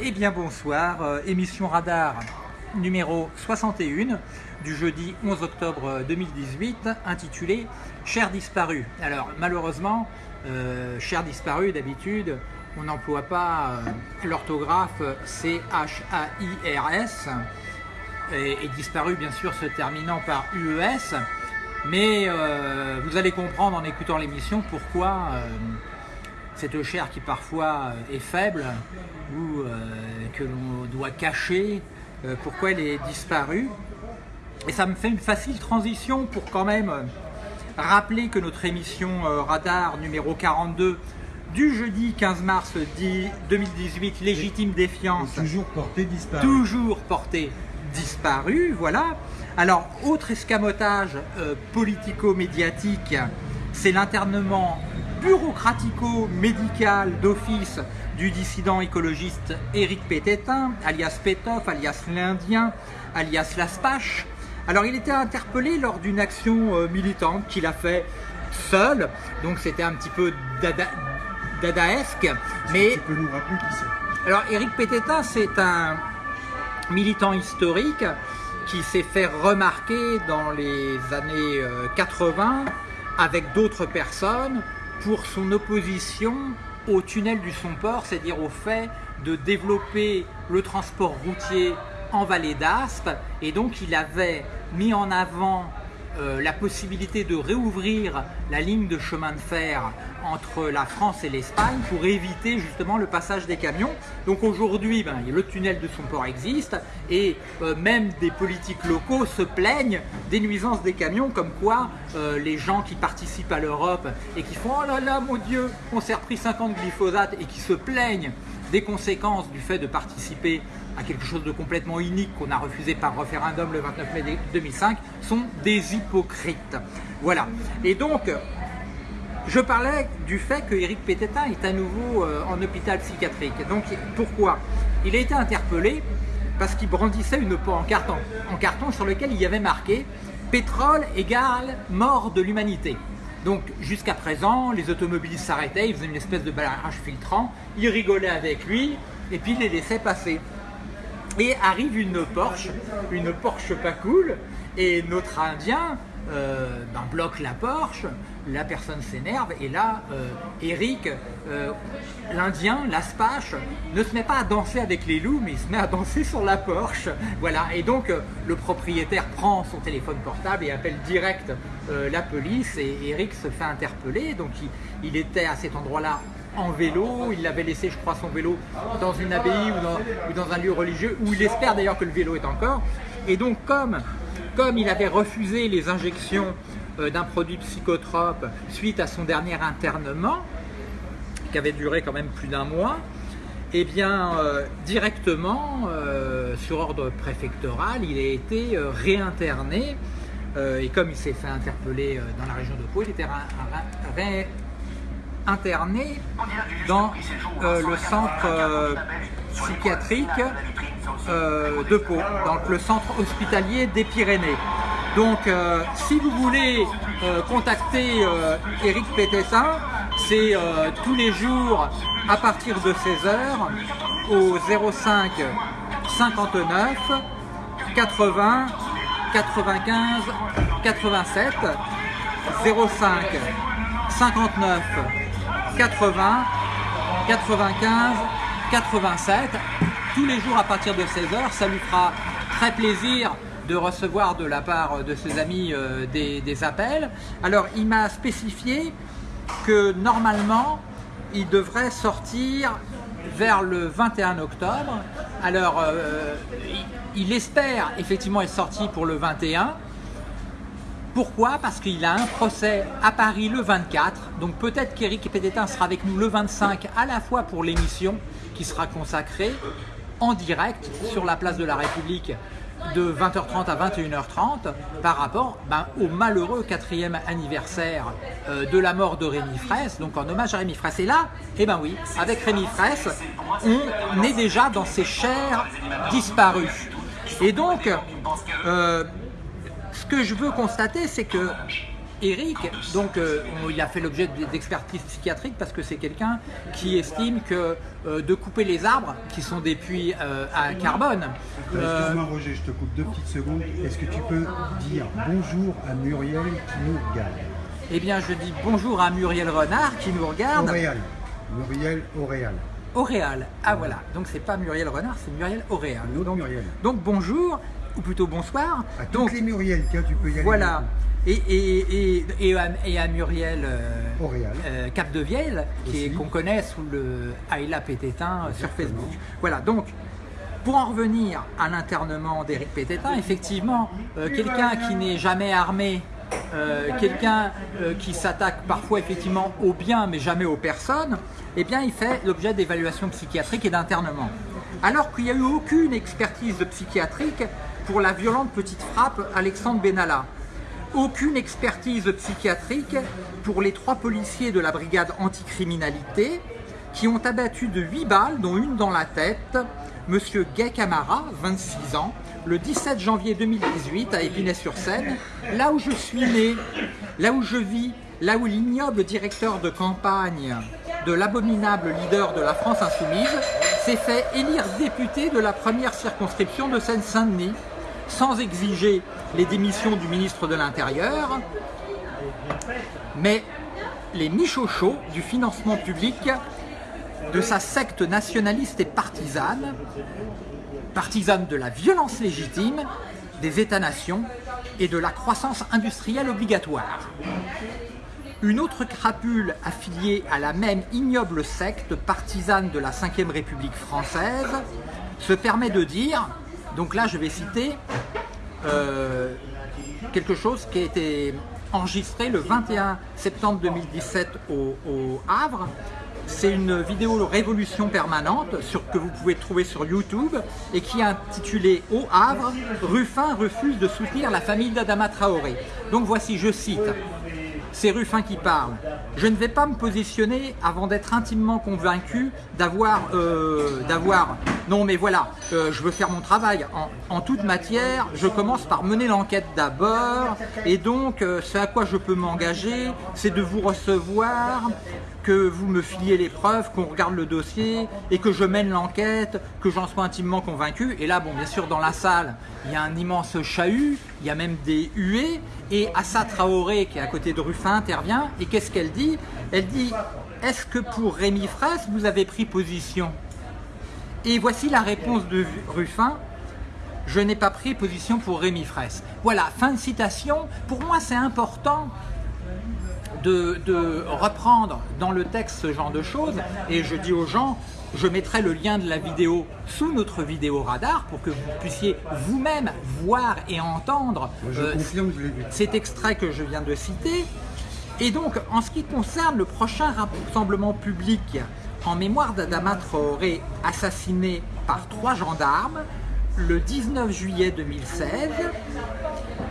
Eh bien bonsoir, euh, émission Radar numéro 61 du jeudi 11 octobre 2018 intitulée Cher disparu. Alors malheureusement, euh, Cher disparu d'habitude on n'emploie pas euh, l'orthographe C-H-A-I-R-S et, et, disparu bien sûr se terminant par UES mais euh, vous allez comprendre en écoutant l'émission pourquoi cette chair qui parfois est faible ou euh, que l'on doit cacher, euh, pourquoi elle est disparue. Et ça me fait une facile transition pour quand même rappeler que notre émission euh, Radar numéro 42 du jeudi 15 mars 2018, Légitime Défiance, toujours porté disparu. Toujours porté disparu, voilà. Alors, autre escamotage euh, politico-médiatique, c'est l'internement bureaucratico-médical d'office du dissident écologiste Éric Pététin, alias Pétoff, alias l'Indien, alias Laspache. Alors, il était interpellé lors d'une action euh, militante qu'il a fait seul, donc c'était un petit peu dada, dadaesque. Mais... Tu peux nous rappeler qui c'est? Alors, Éric Pététin, c'est un militant historique qui s'est fait remarquer dans les années 80 avec d'autres personnes pour son opposition au tunnel du Somport, c'est-à-dire au fait de développer le transport routier en vallée d'Aspe. Et donc il avait mis en avant euh, la possibilité de réouvrir la ligne de chemin de fer entre la France et l'Espagne pour éviter justement le passage des camions. Donc aujourd'hui, ben, le tunnel de son port existe et euh, même des politiques locaux se plaignent des nuisances des camions comme quoi euh, les gens qui participent à l'Europe et qui font « Oh là là, mon Dieu, on s'est repris 50 glyphosates » et qui se plaignent des conséquences du fait de participer à quelque chose de complètement unique qu'on a refusé par référendum le 29 mai 2005 sont des hypocrites. Voilà. Et donc, je parlais du fait que Éric Pététin est à nouveau euh, en hôpital psychiatrique. Donc, pourquoi? Il a été interpellé parce qu'il brandissait une en, en carton sur lequel il y avait marqué « Pétrole égale mort de l'humanité ». Donc jusqu'à présent, les automobilistes s'arrêtaient, ils faisaient une espèce de barrage filtrant, ils rigolaient avec lui et puis ils les laissaient passer. Et arrive une Porsche, une Porsche pas cool, et notre Indien euh, ben, bloque la Porsche, la personne s'énerve, et là, euh, Eric, euh, l'Indien, l'Aspache, ne se met pas à danser avec les loups, mais il se met à danser sur la Porsche. Voilà, et donc le propriétaire prend son téléphone portable et appelle direct la police, et Eric se fait interpeller, donc il, était à cet endroit-là en vélo, il avait laissé je crois son vélo dans une abbaye ou dans, ou dans un lieu religieux où il espère d'ailleurs que le vélo est encore. Et donc comme, comme il avait refusé les injections euh, d'un produit psychotrope suite à son dernier internement qui avait duré quand même plus d'un mois eh bien euh, directement euh, sur ordre préfectoral il a été euh, réinterné. Et comme il s'est fait interpeller dans la région de Pau il était ré interné dans euh, le centre euh, psychiatrique euh, de Pau, donc le centre hospitalier des Pyrénées. Donc si vous voulez contacter Eric Pétessin, c'est tous les jours à partir de 16h au 05 59 80 95 87 05 59 80, 95, 87, tous les jours à partir de 16h. Ça lui fera très plaisir de recevoir de la part de ses amis euh, des, appels. Alors, il m'a spécifié que normalement, il devrait sortir vers le 21 octobre. Alors, euh, il espère effectivement être sorti pour le 21, pourquoi? Parce qu'il a un procès à Paris le 24, donc peut-être qu'Éric Pédétin sera avec nous le 25 à la fois pour l'émission qui sera consacrée en direct sur la place de la République de 20h30 à 21h30 par rapport ben, au malheureux quatrième anniversaire euh, de la mort de Rémi Fraisse, donc en hommage à Rémi Fraisse. Et là, eh ben oui, avec Rémi Fraisse, on est déjà dans ces chairs disparues. Et donc, euh, que je veux constater, c'est que Eric, donc euh, il a fait l'objet d'expertise psychiatrique parce que c'est quelqu'un qui estime que euh, de couper les arbres, qui sont des puits euh, à carbone, Excuse-moi Roger, je te coupe deux petites secondes. Est-ce que tu peux dire bonjour à Muriel qui nous regarde? Eh bien je dis bonjour à Muriel Renard qui nous regarde. Auréal. Muriel Auréal. Auréal. Ah voilà, donc c'est pas Muriel Renard, c'est Muriel Auréal. Donc, Muriel. donc bonjour, ou plutôt bonsoir. À toutes Donc les Muriel, tiens, tu peux y aller. voilà. Et, et, et, et, à, et à Muriel euh, qui est- Aussi. qu'on connaît sous le Ayla Pététin euh, sur. Facebook. Voilà, donc pour en revenir à l'internement d'Éric Pététin, effectivement, euh, quelqu'un qui n'est jamais armé, euh, quelqu'un qui s'attaque parfois effectivement aux biens mais jamais aux personnes, eh bien il fait l'objet d'évaluation psychiatrique et d'internement. Alors qu'il n'y a eu aucune expertise psychiatrique pour la violente petite frappe Alexandre Benalla. Aucune expertise psychiatrique pour les trois policiers de la brigade anticriminalité qui ont abattu de 8 balles, dont une dans la tête, Monsieur Gay Camara, 26 ans, le 17 janvier 2018 à Épinay-sur-Seine, là où je suis né, là où je vis, là où l'ignoble directeur de campagne de l'abominable leader de la France insoumise s'est fait élire député de la première circonscription de Seine-Saint-Denis, sans exiger les démissions du ministre de l'Intérieur, mais les michochots du financement public de sa secte nationaliste et partisane, partisane de la violence légitime, des États-nations et de la croissance industrielle obligatoire. Une autre crapule affiliée à la même ignoble secte partisane de la Ve République française se permet de dire, donc là je vais citer euh, quelque chose qui a été enregistré le 21 septembre 2017 au, Havre. C'est une vidéo Révolution permanente que vous pouvez trouver sur YouTube et qui est intitulée Au Havre, Ruffin refuse de soutenir la famille d'Adama Traoré. Donc voici, je cite, c'est Ruffin qui parle. Je ne vais pas me positionner avant d'être intimement convaincu d'avoir, euh, d'avoir. Non, mais voilà, euh, je veux faire mon travail en, en toute matière. Je commence par mener l'enquête d'abord, et donc euh, ce à quoi je peux m'engager, c'est de vous recevoir, que vous me filiez les preuves, qu'on regarde le dossier et que je mène l'enquête, que j'en sois intimement convaincu. Et là, bon, bien sûr, dans la salle, il y a un immense chahut, il y a même des huées, et Assa Traoré, qui est à côté de Ruffin, intervient. Et qu'est-ce qu'elle dit? Elle dit Est-ce que pour Rémi Fraisse, vous avez pris position? Et voici la réponse de Ruffin je n'ai pas pris position pour Rémi Fraisse. Voilà, fin de citation. Pour moi, c'est important de, de, reprendre dans le texte ce genre de choses et je dis aux gens je mettrai le lien de la vidéo sous notre vidéo radar pour que vous puissiez vous-même voir et entendre euh, cet extrait que je viens de citer et donc en ce qui concerne le prochain rassemblement public en mémoire d'Adama Traoré assassiné par trois gendarmes le 19 juillet 2016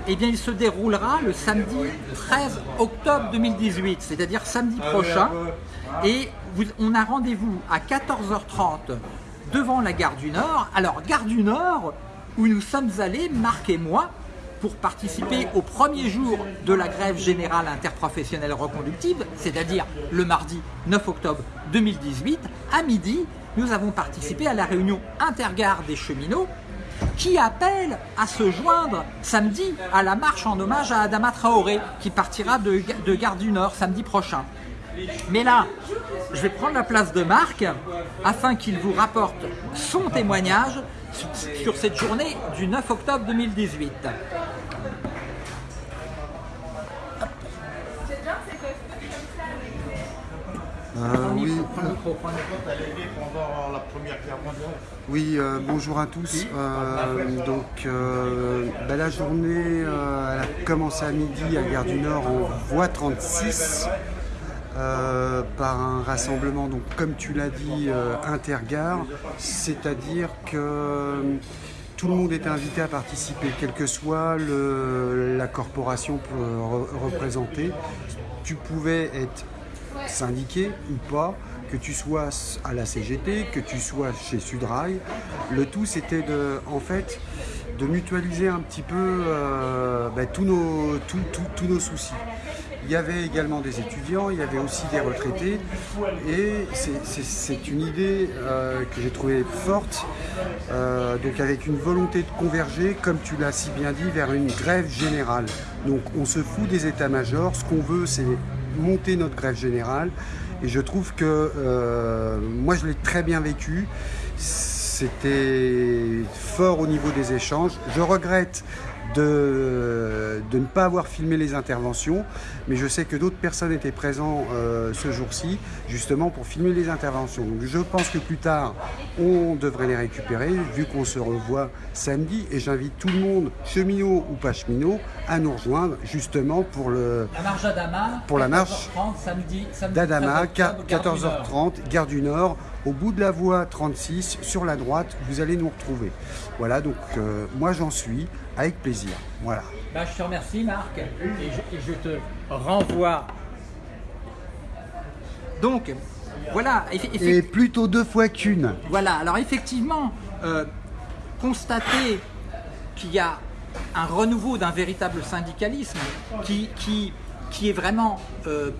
eh bien, il se déroulera le samedi 13 octobre 2018, c'est-à-dire samedi prochain. Et vous, on a rendez-vous à 14h30 devant la gare du Nord. Alors, gare du Nord, où nous sommes allés, Marc et moi, pour participer au premier jour de la grève générale interprofessionnelle reconductible, c'est-à-dire le mardi 9 octobre 2018, à midi, nous avons participé à la réunion intergare des cheminots qui appelle à se joindre samedi à la marche en hommage à Adama Traoré qui partira de, de Gare du Nord samedi prochain. Mais là, je vais prendre la place de Marc afin qu'il vous rapporte son témoignage sur, cette journée du 9 octobre 2018. Euh, oui, oui euh, bonjour à tous. Euh, donc bah, la journée elle a commencé à midi à Gare du Nord en voie 36 par un rassemblement, donc comme tu l'as dit, intergare, c'est-à-dire que tout le monde était invité à participer, quelle que soit la corporation représentée. Tu pouvais être syndiqué ou pas, que tu sois à la CGT, que tu sois chez Sudrail. Le tout, c'était de, en fait, de mutualiser un petit peu euh, bah, tous, nos, tous nos soucis. Il y avait également des étudiants, il y avait aussi des retraités. Et c'est une idée euh, que j'ai trouvée forte, euh, donc avec une volonté de converger, comme tu l'as si bien dit, vers une grève générale. Donc on se fout des états-majors, ce qu'on veut c'est monter notre grève générale. Et je trouve que euh, moi je l'ai très bien vécu. C'était fort au niveau des échanges. Je regrette de, de, ne pas avoir filmé les interventions, mais je sais que d'autres personnes étaient présentes euh, ce jour-ci, justement pour filmer les interventions. Donc je pense que plus tard, on devrait les récupérer, vu qu'on se revoit samedi, et j'invite tout le monde, cheminot ou pas cheminot, à nous rejoindre, justement pour le... La marche pour la marche d'Adama, 14h30, gare du Nord, au bout de la voie 36, sur la droite, vous allez nous retrouver. Voilà, donc euh, moi j'en suis, avec plaisir. Voilà. Bah, je te remercie Marc, et je, te renvoie. Donc, voilà. Et plutôt deux fois qu'une. Voilà, alors effectivement, euh, constater qu'il y a un renouveau d'un véritable syndicalisme qui, qui, qui est vraiment euh,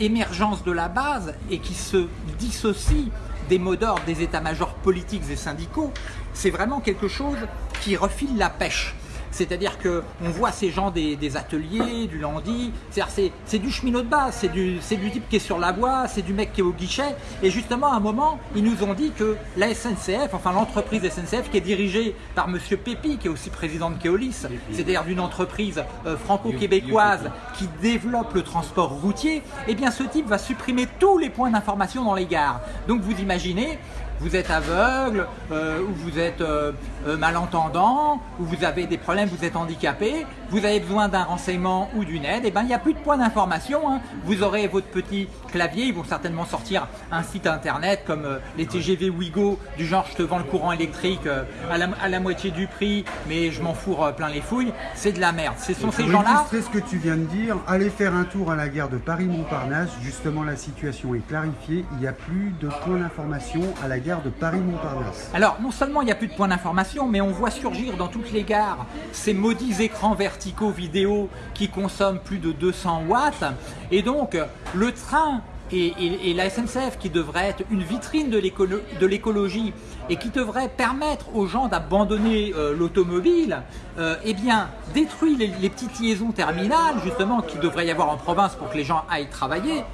émergence de la base et qui se dissocie des mots d'ordre des états-majors politiques et syndicaux, c'est vraiment quelque chose qui refile la pêche. C'est-à-dire qu'on voit ces gens des, ateliers, du lundi, c'est du cheminot de base, c'est du, du type qui est sur la voie, c'est du mec qui est au guichet. Et justement, à un moment, ils nous ont dit que la SNCF, enfin l'entreprise SNCF qui est dirigée par Monsieur Pépi, qui est aussi président de Keolis, c'est-à-dire d'une entreprise euh, franco-québécoise qui développe le transport routier, eh bien ce type va supprimer tous les points d'information dans les gares. Donc vous imaginez, vous êtes aveugle, euh, ou vous êtes euh, euh, malentendant, ou vous avez des problèmes, vous êtes handicapé, vous avez besoin d'un renseignement ou d'une aide, et eh ben il n'y a plus de point d'information. Hein. Vous aurez votre petit clavier, ils vont certainement sortir un site internet comme les TGV Wigo du genre je te vends le courant électrique à la, moitié du prix, mais je m'en fous plein les fouilles. C'est de la merde. Ce sont ces gens-là. Ce que tu viens de dire. Allez faire un tour à la gare de Paris-Montparnasse. Justement, la situation est clarifiée. Il n'y a plus de points d'information à la gare de Paris-Montparnasse. Alors, non seulement il n'y a plus de points d'information, mais on voit surgir dans toutes les gares ces maudits écrans verticaux vidéo qui consomment plus de 200 watts. Et donc, le train et, la SNCF qui devrait être une vitrine de l'écologie et qui devrait permettre aux gens d'abandonner euh, l'automobile, euh, eh bien détruit les, les, petites liaisons terminales justement qu'il devrait y avoir en province pour que les gens aillent travailler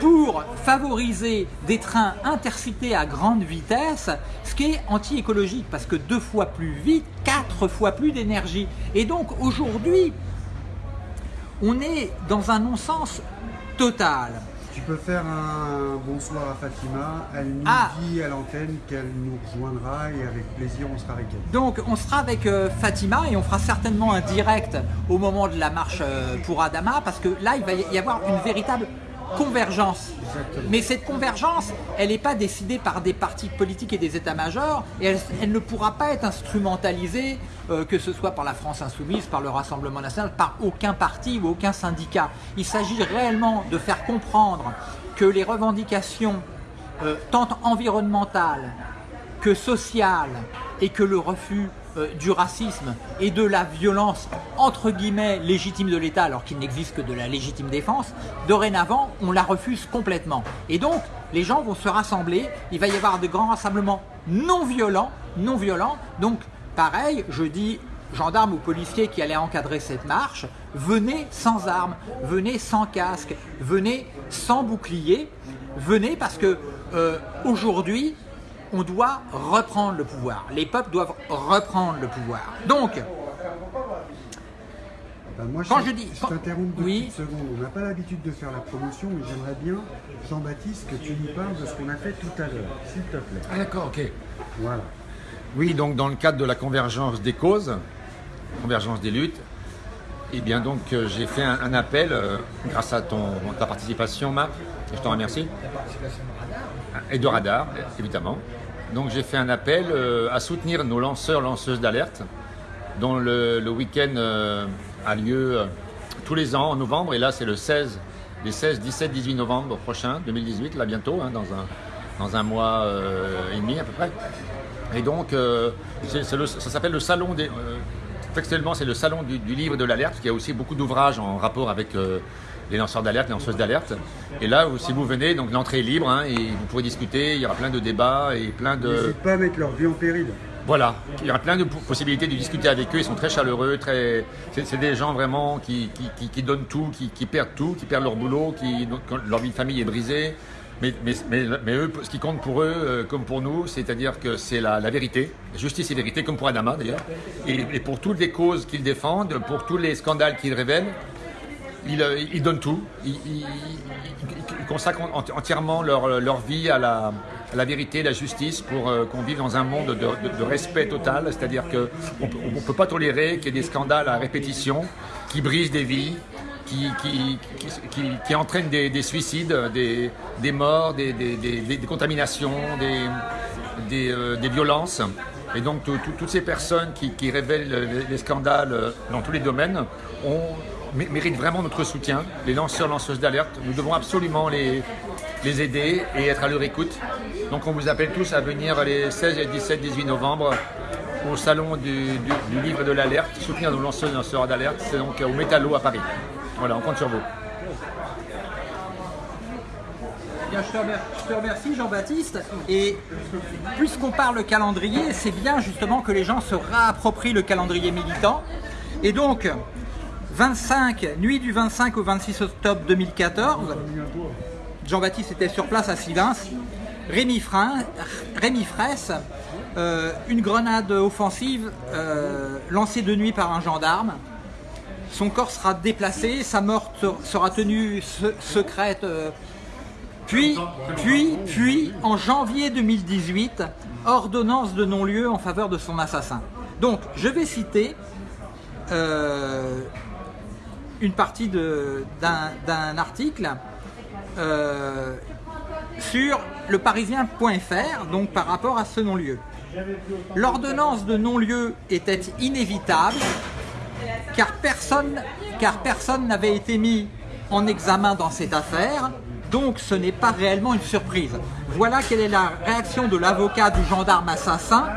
pour favoriser des trains intercités à grande vitesse, ce qui est anti-écologique parce que deux fois plus vite, quatre fois plus d'énergie. Et donc aujourd'hui, on est dans un non-sens total. Tu peux faire un bonsoir à Fatima, elle nous ah. dit à l'antenne qu'elle nous rejoindra et avec plaisir on sera avec elle. Donc on sera avec euh, Fatima et on fera certainement un direct au moment de la marche euh, pour Adama parce que là il va y avoir une véritable convergence. Mais cette convergence, elle n'est pas décidée par des partis politiques et des états-majors, et elle, ne pourra pas être instrumentalisée, euh, que ce soit par la France Insoumise, par le Rassemblement National, par aucun parti ou aucun syndicat. Il s'agit réellement de faire comprendre que les revendications, euh, tant environnementales que sociales, et que le refus euh, du racisme et de la violence entre guillemets légitime de l'État alors qu'il n'existe que de la légitime défense, dorénavant on la refuse complètement. Et donc les gens vont se rassembler, il va y avoir de grands rassemblements non violents, non violents, donc pareil, je dis gendarmes ou policiers qui allaient encadrer cette marche, venez sans armes, venez sans casque, venez sans bouclier, venez parce que euh, aujourd'hui on doit reprendre le pouvoir. Les peuples doivent reprendre le pouvoir. Donc, ben, moi, quand je, dis... Je t'interromps deux oui. secondes. On n'a pas l'habitude de faire la promotion, mais j'aimerais bien, Jean-Baptiste, que tu nous parles de ce qu'on a fait tout à l'heure, s'il te plaît. Ah d'accord, ok. Voilà. Oui, donc dans le cadre de la convergence des causes, convergence des luttes, eh bien donc euh, j'ai fait un, appel, euh, grâce à ton, ta participation Marc, et je t'en remercie. Et de radar, évidemment. Donc j'ai fait un appel euh, à soutenir nos lanceurs, lanceuses d'alerte, dont le, week-end euh, a lieu euh, tous les ans en novembre, et là c'est le 16, les 16, 17, 18 novembre prochain, 2018, là bientôt, hein, dans, un, dans un mois et demi à peu près. Et donc ça s'appelle le salon des... textuellement c'est le salon du, livre de l'alerte, qui a aussi beaucoup d'ouvrages en rapport avec les lanceurs d'alerte, les lanceuses d'alerte. Et là, si vous venez, donc l'entrée est libre hein, et vous pourrez discuter. Il y aura plein de débats et plein de. N'hésite pas à mettre leur vie en péril. Voilà, il y aura plein de possibilités de discuter avec eux. Ils sont très chaleureux, très. C'est des gens vraiment qui, qui, donnent tout, qui, perdent tout, qui perdent leur boulot, qui leur vie de famille est brisée. Mais, mais, mais, eux, ce qui compte pour eux, euh, comme pour nous, c'est-à-dire que c'est la, vérité, justice et vérité, comme pour Adama d'ailleurs. Et, pour toutes les causes qu'ils défendent, pour tous les scandales qu'ils révèlent, ils, euh, donnent tout. Ils, consacrent entièrement leur, vie à la, la vérité, la justice, pour euh, qu'on vive dans un monde de, respect total. C'est-à-dire qu'on ne peut pas tolérer qu'il y ait des scandales à répétition qui brisent des vies, qui, qui, entraînent des, suicides, des, morts, des, contaminations, des, euh, violences. Et donc toutes ces personnes qui, révèlent les scandales dans tous les domaines méritent vraiment notre soutien. Les lanceurs, lanceuses d'alerte, nous devons absolument les, les aider et être à leur écoute. Donc on vous appelle tous à venir les 16 et 17, 18 novembre au salon du, livre de l'alerte, soutenir nos lanceurs et lanceurs d'alerte. C'est donc au Métallo à Paris. Voilà, on compte sur vous. Bien, je te remercie Jean-Baptiste. Et puisqu'on parle calendrier, c'est bien justement que les gens se réapproprient le calendrier militant. Et donc, 25, nuit du 25 au 26 octobre 2014, Jean-Baptiste était sur place à Sivins. Rémi, Fraisse, euh, une grenade offensive euh, lancée de nuit par un gendarme. Son corps sera déplacé, sa mort sera tenue secrète. Euh, puis, puis, puis, en janvier 2018, ordonnance de non-lieu en faveur de son assassin. Donc, je vais citer une partie d'un article euh, sur le parisien.fr, donc par rapport à ce non-lieu. L'ordonnance de non-lieu était inévitable car personne n'avait été mis en examen dans cette affaire, donc ce n'est pas réellement une surprise. Voilà quelle est la réaction de l'avocat du gendarme assassin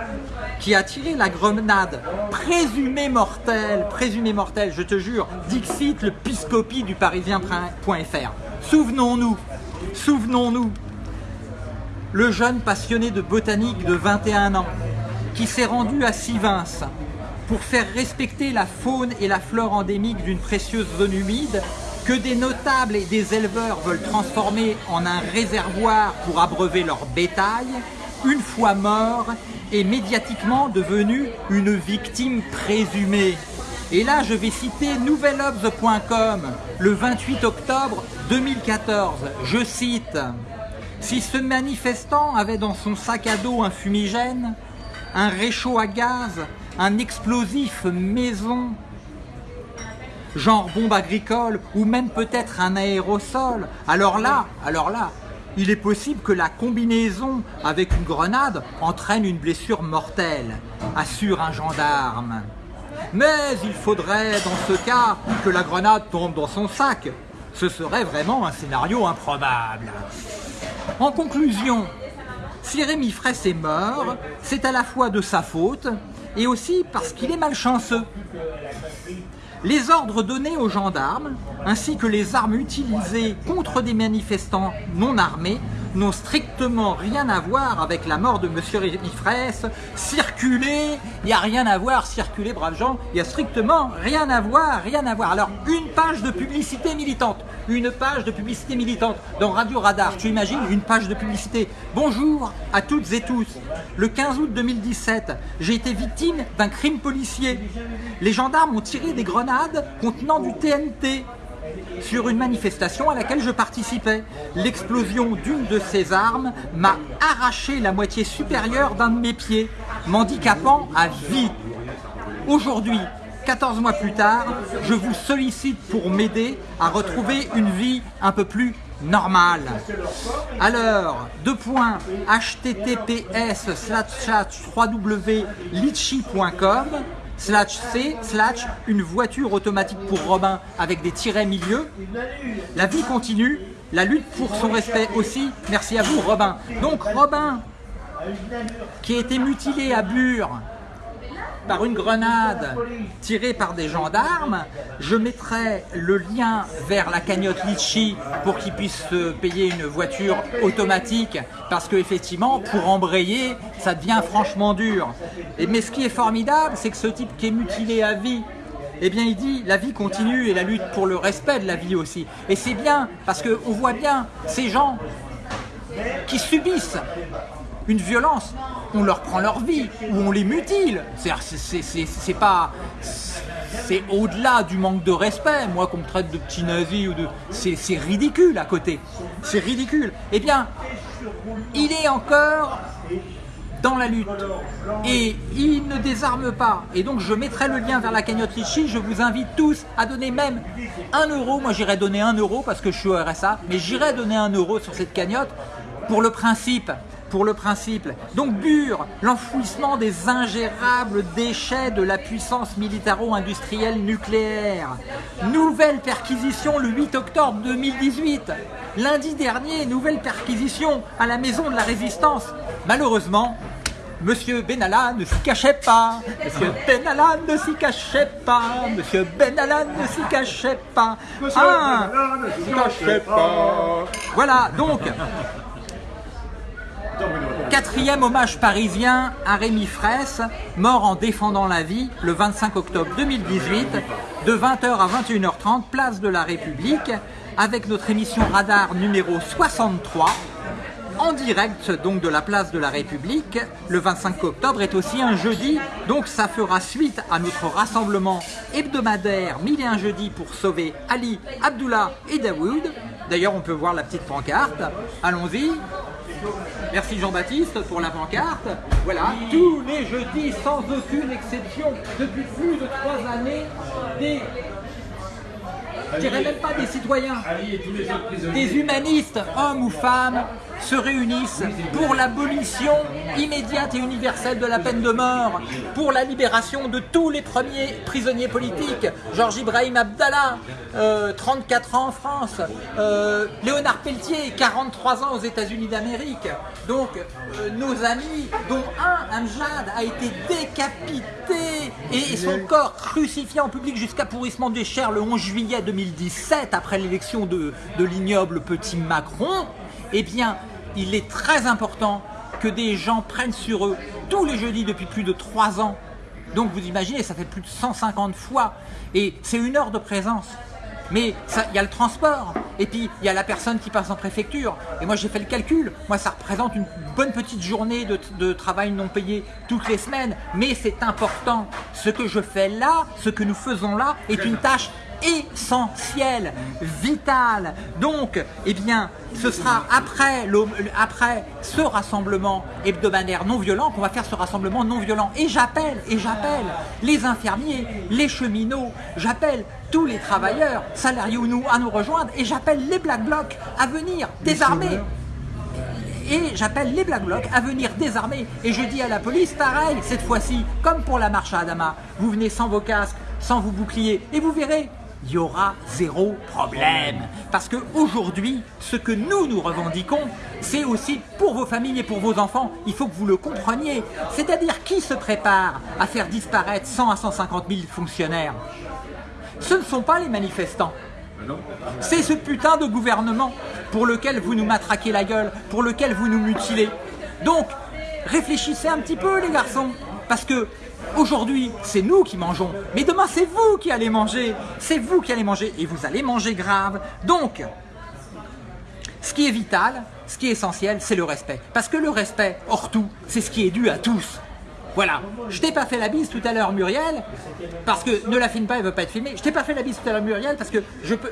qui a tiré la grenade présumée mortelle, présumée mortelle, je te jure, Dixit, le piscopie du parisien.fr. Souvenons-nous, souvenons-nous, le jeune passionné de botanique de 21 ans qui s'est rendu à Sivins pour faire respecter la faune et la flore endémique d'une précieuse zone humide que des notables et des éleveurs veulent transformer en un réservoir pour abreuver leur bétail, une fois mort, est médiatiquement devenu une victime présumée. Et là, je vais citer nouvelobs.com le 28 octobre 2014. Je cite Si ce manifestant avait dans son sac à dos un fumigène, un réchaud à gaz, un explosif maison, genre bombe agricole ou même peut-être un aérosol, alors là, alors là, il est possible que la combinaison avec une grenade entraîne une blessure mortelle, assure un gendarme. Mais il faudrait dans ce cas que la grenade tombe dans son sac. Ce serait vraiment un scénario improbable. En conclusion, si Rémi Fraisse est mort, c'est à la fois de sa faute et aussi parce qu'il est malchanceux. Les ordres donnés aux gendarmes, ainsi que les armes utilisées contre des manifestants non armés, n'ont strictement rien à voir avec la mort de M. Rémi Fraisse. Circuler, il n'y a rien à voir, circuler, braves gens, il n'y a strictement rien à voir, rien à voir. Alors, une page de publicité militante, une page de publicité militante dans Radio Radar, tu imagines une page de publicité? Bonjour à toutes et tous. Le 15 août 2017, j'ai été victime d'un crime policier. Les gendarmes ont tiré des grenades contenant du TNT sur une manifestation à laquelle je participais. L'explosion d'une de ces armes m'a arraché la moitié supérieure d'un de mes pieds, m'handicapant à vie. Aujourd'hui, 14 mois plus tard, je vous sollicite pour m'aider à retrouver une vie un peu plus normale. Alors, deux points, https www.litchi.com slash C, slash une voiture automatique pour Robin avec des tirets milieu. La vie continue, la lutte pour son respect aussi. Merci à vous Robin. Donc Robin, qui a été mutilé à Bure par une grenade tirée par des gendarmes, je mettrai le lien vers la cagnotte Litchi pour qu'ils puissent se payer une voiture automatique parce qu'effectivement, pour embrayer, ça devient franchement dur. Mais ce qui est formidable, c'est que ce type qui est mutilé à vie, eh bien il dit la vie continue et la lutte pour le respect de la vie aussi. Et c'est bien, parce qu'on voit bien ces gens qui subissent une violence, on leur prend leur vie, ou on les mutile. C'est pas... C'est au-delà du manque de respect, moi qu'on me traite de petit nazi ou de... C'est ridicule à côté. C'est ridicule. Eh bien, il est encore dans la lutte. Et il ne désarme pas. Et donc je mettrai le lien vers la cagnotte Litchi. Je vous invite tous à donner même un euro. Moi j'irai donner un euro parce que je suis au RSA. Mais j'irai donner un euro sur cette cagnotte pour le principe pour le principe. Donc Bure, l'enfouissement des ingérables déchets de la puissance militaro-industrielle nucléaire. Nouvelle perquisition le 8 octobre 2018. Lundi dernier, nouvelle perquisition à la maison de la résistance. Malheureusement, Monsieur Benalla ne s'y cachait pas. Monsieur Benalla ne s'y cachait pas. Monsieur Benalla ne s'y cachait pas. Ah, ne s'y cachait pas. Voilà, donc, Quatrième hommage parisien à Rémi Fraisse, mort en défendant la vie le 25 octobre 2018, de 20h à 21h30, place de la République, avec notre émission Radar numéro 63, en direct donc de la place de la République. Le 25 octobre est aussi un jeudi, donc ça fera suite à notre rassemblement hebdomadaire Mille et un jeudi pour sauver Ali, Abdullah et Dawood. D'ailleurs, on peut voir la petite pancarte. Allons-y. Merci Jean-Baptiste pour la pancarte. Voilà, tous les jeudis, sans aucune exception, depuis plus de trois années, des je dirais même pas des citoyens, des humanistes, hommes ou femmes, se réunissent pour l'abolition immédiate et universelle de la peine de mort, pour la libération de tous les premiers prisonniers politiques, Georges Ibrahim Abdallah, 34 euh, ans en France, euh, Léonard Pelletier, 43 ans aux États-Unis d'Amérique. Donc, euh, nos amis, dont un, Amjad, a été décapité et, son corps crucifié en public jusqu'à pourrissement des chairs le 11 juillet 2017, après l'élection de, l'ignoble petit Macron, eh bien, il est très important que des gens prennent sur eux tous les jeudis depuis plus de 3 ans. Donc vous imaginez, ça fait plus de 150 fois. Et c'est une heure de présence. Mais il y a le transport, et puis il y a la personne qui passe en préfecture. Et moi j'ai fait le calcul, moi ça représente une bonne petite journée de, de travail non payé toutes les semaines. Mais c'est important, ce que je fais là, ce que nous faisons là, est une tâche essentiel, vital. Donc, eh bien, ce sera après, après ce rassemblement hebdomadaire non violent qu'on va faire ce rassemblement non violent. Et j'appelle, et j'appelle les infirmiers, les cheminots, j'appelle tous les travailleurs, salariés ou nous, à nous rejoindre, et j'appelle les Black Blocs à venir désarmer et j'appelle les Black Blocs à venir désarmer. Et je dis à la police, pareil, cette fois-ci, comme pour la marche à Adama, vous venez sans vos casques, sans vos boucliers, et vous verrez, il y aura zéro problème. Parce qu'aujourd'hui, ce que nous nous revendiquons, c'est aussi pour vos familles et pour vos enfants. Il faut que vous le compreniez. C'est-à-dire qui se prépare à faire disparaître 100 à 150 000 fonctionnaires? Ce ne sont pas les manifestants. C'est ce putain de gouvernement pour lequel vous nous matraquez la gueule, pour lequel vous nous mutilez. Donc, réfléchissez un petit peu les garçons, parce que Aujourd'hui, c'est nous qui mangeons, mais demain, c'est vous qui allez manger. C'est vous qui allez manger, et vous allez manger grave. Donc, ce qui est vital, ce qui est essentiel, c'est le respect. Parce que le respect, hors tout, c'est ce qui est dû à tous. Voilà, je t'ai pas fait la bise tout à l'heure Muriel, parce que ne la filme pas, elle veut pas être filmée. Je t'ai pas fait la bise tout à l'heure Muriel, parce que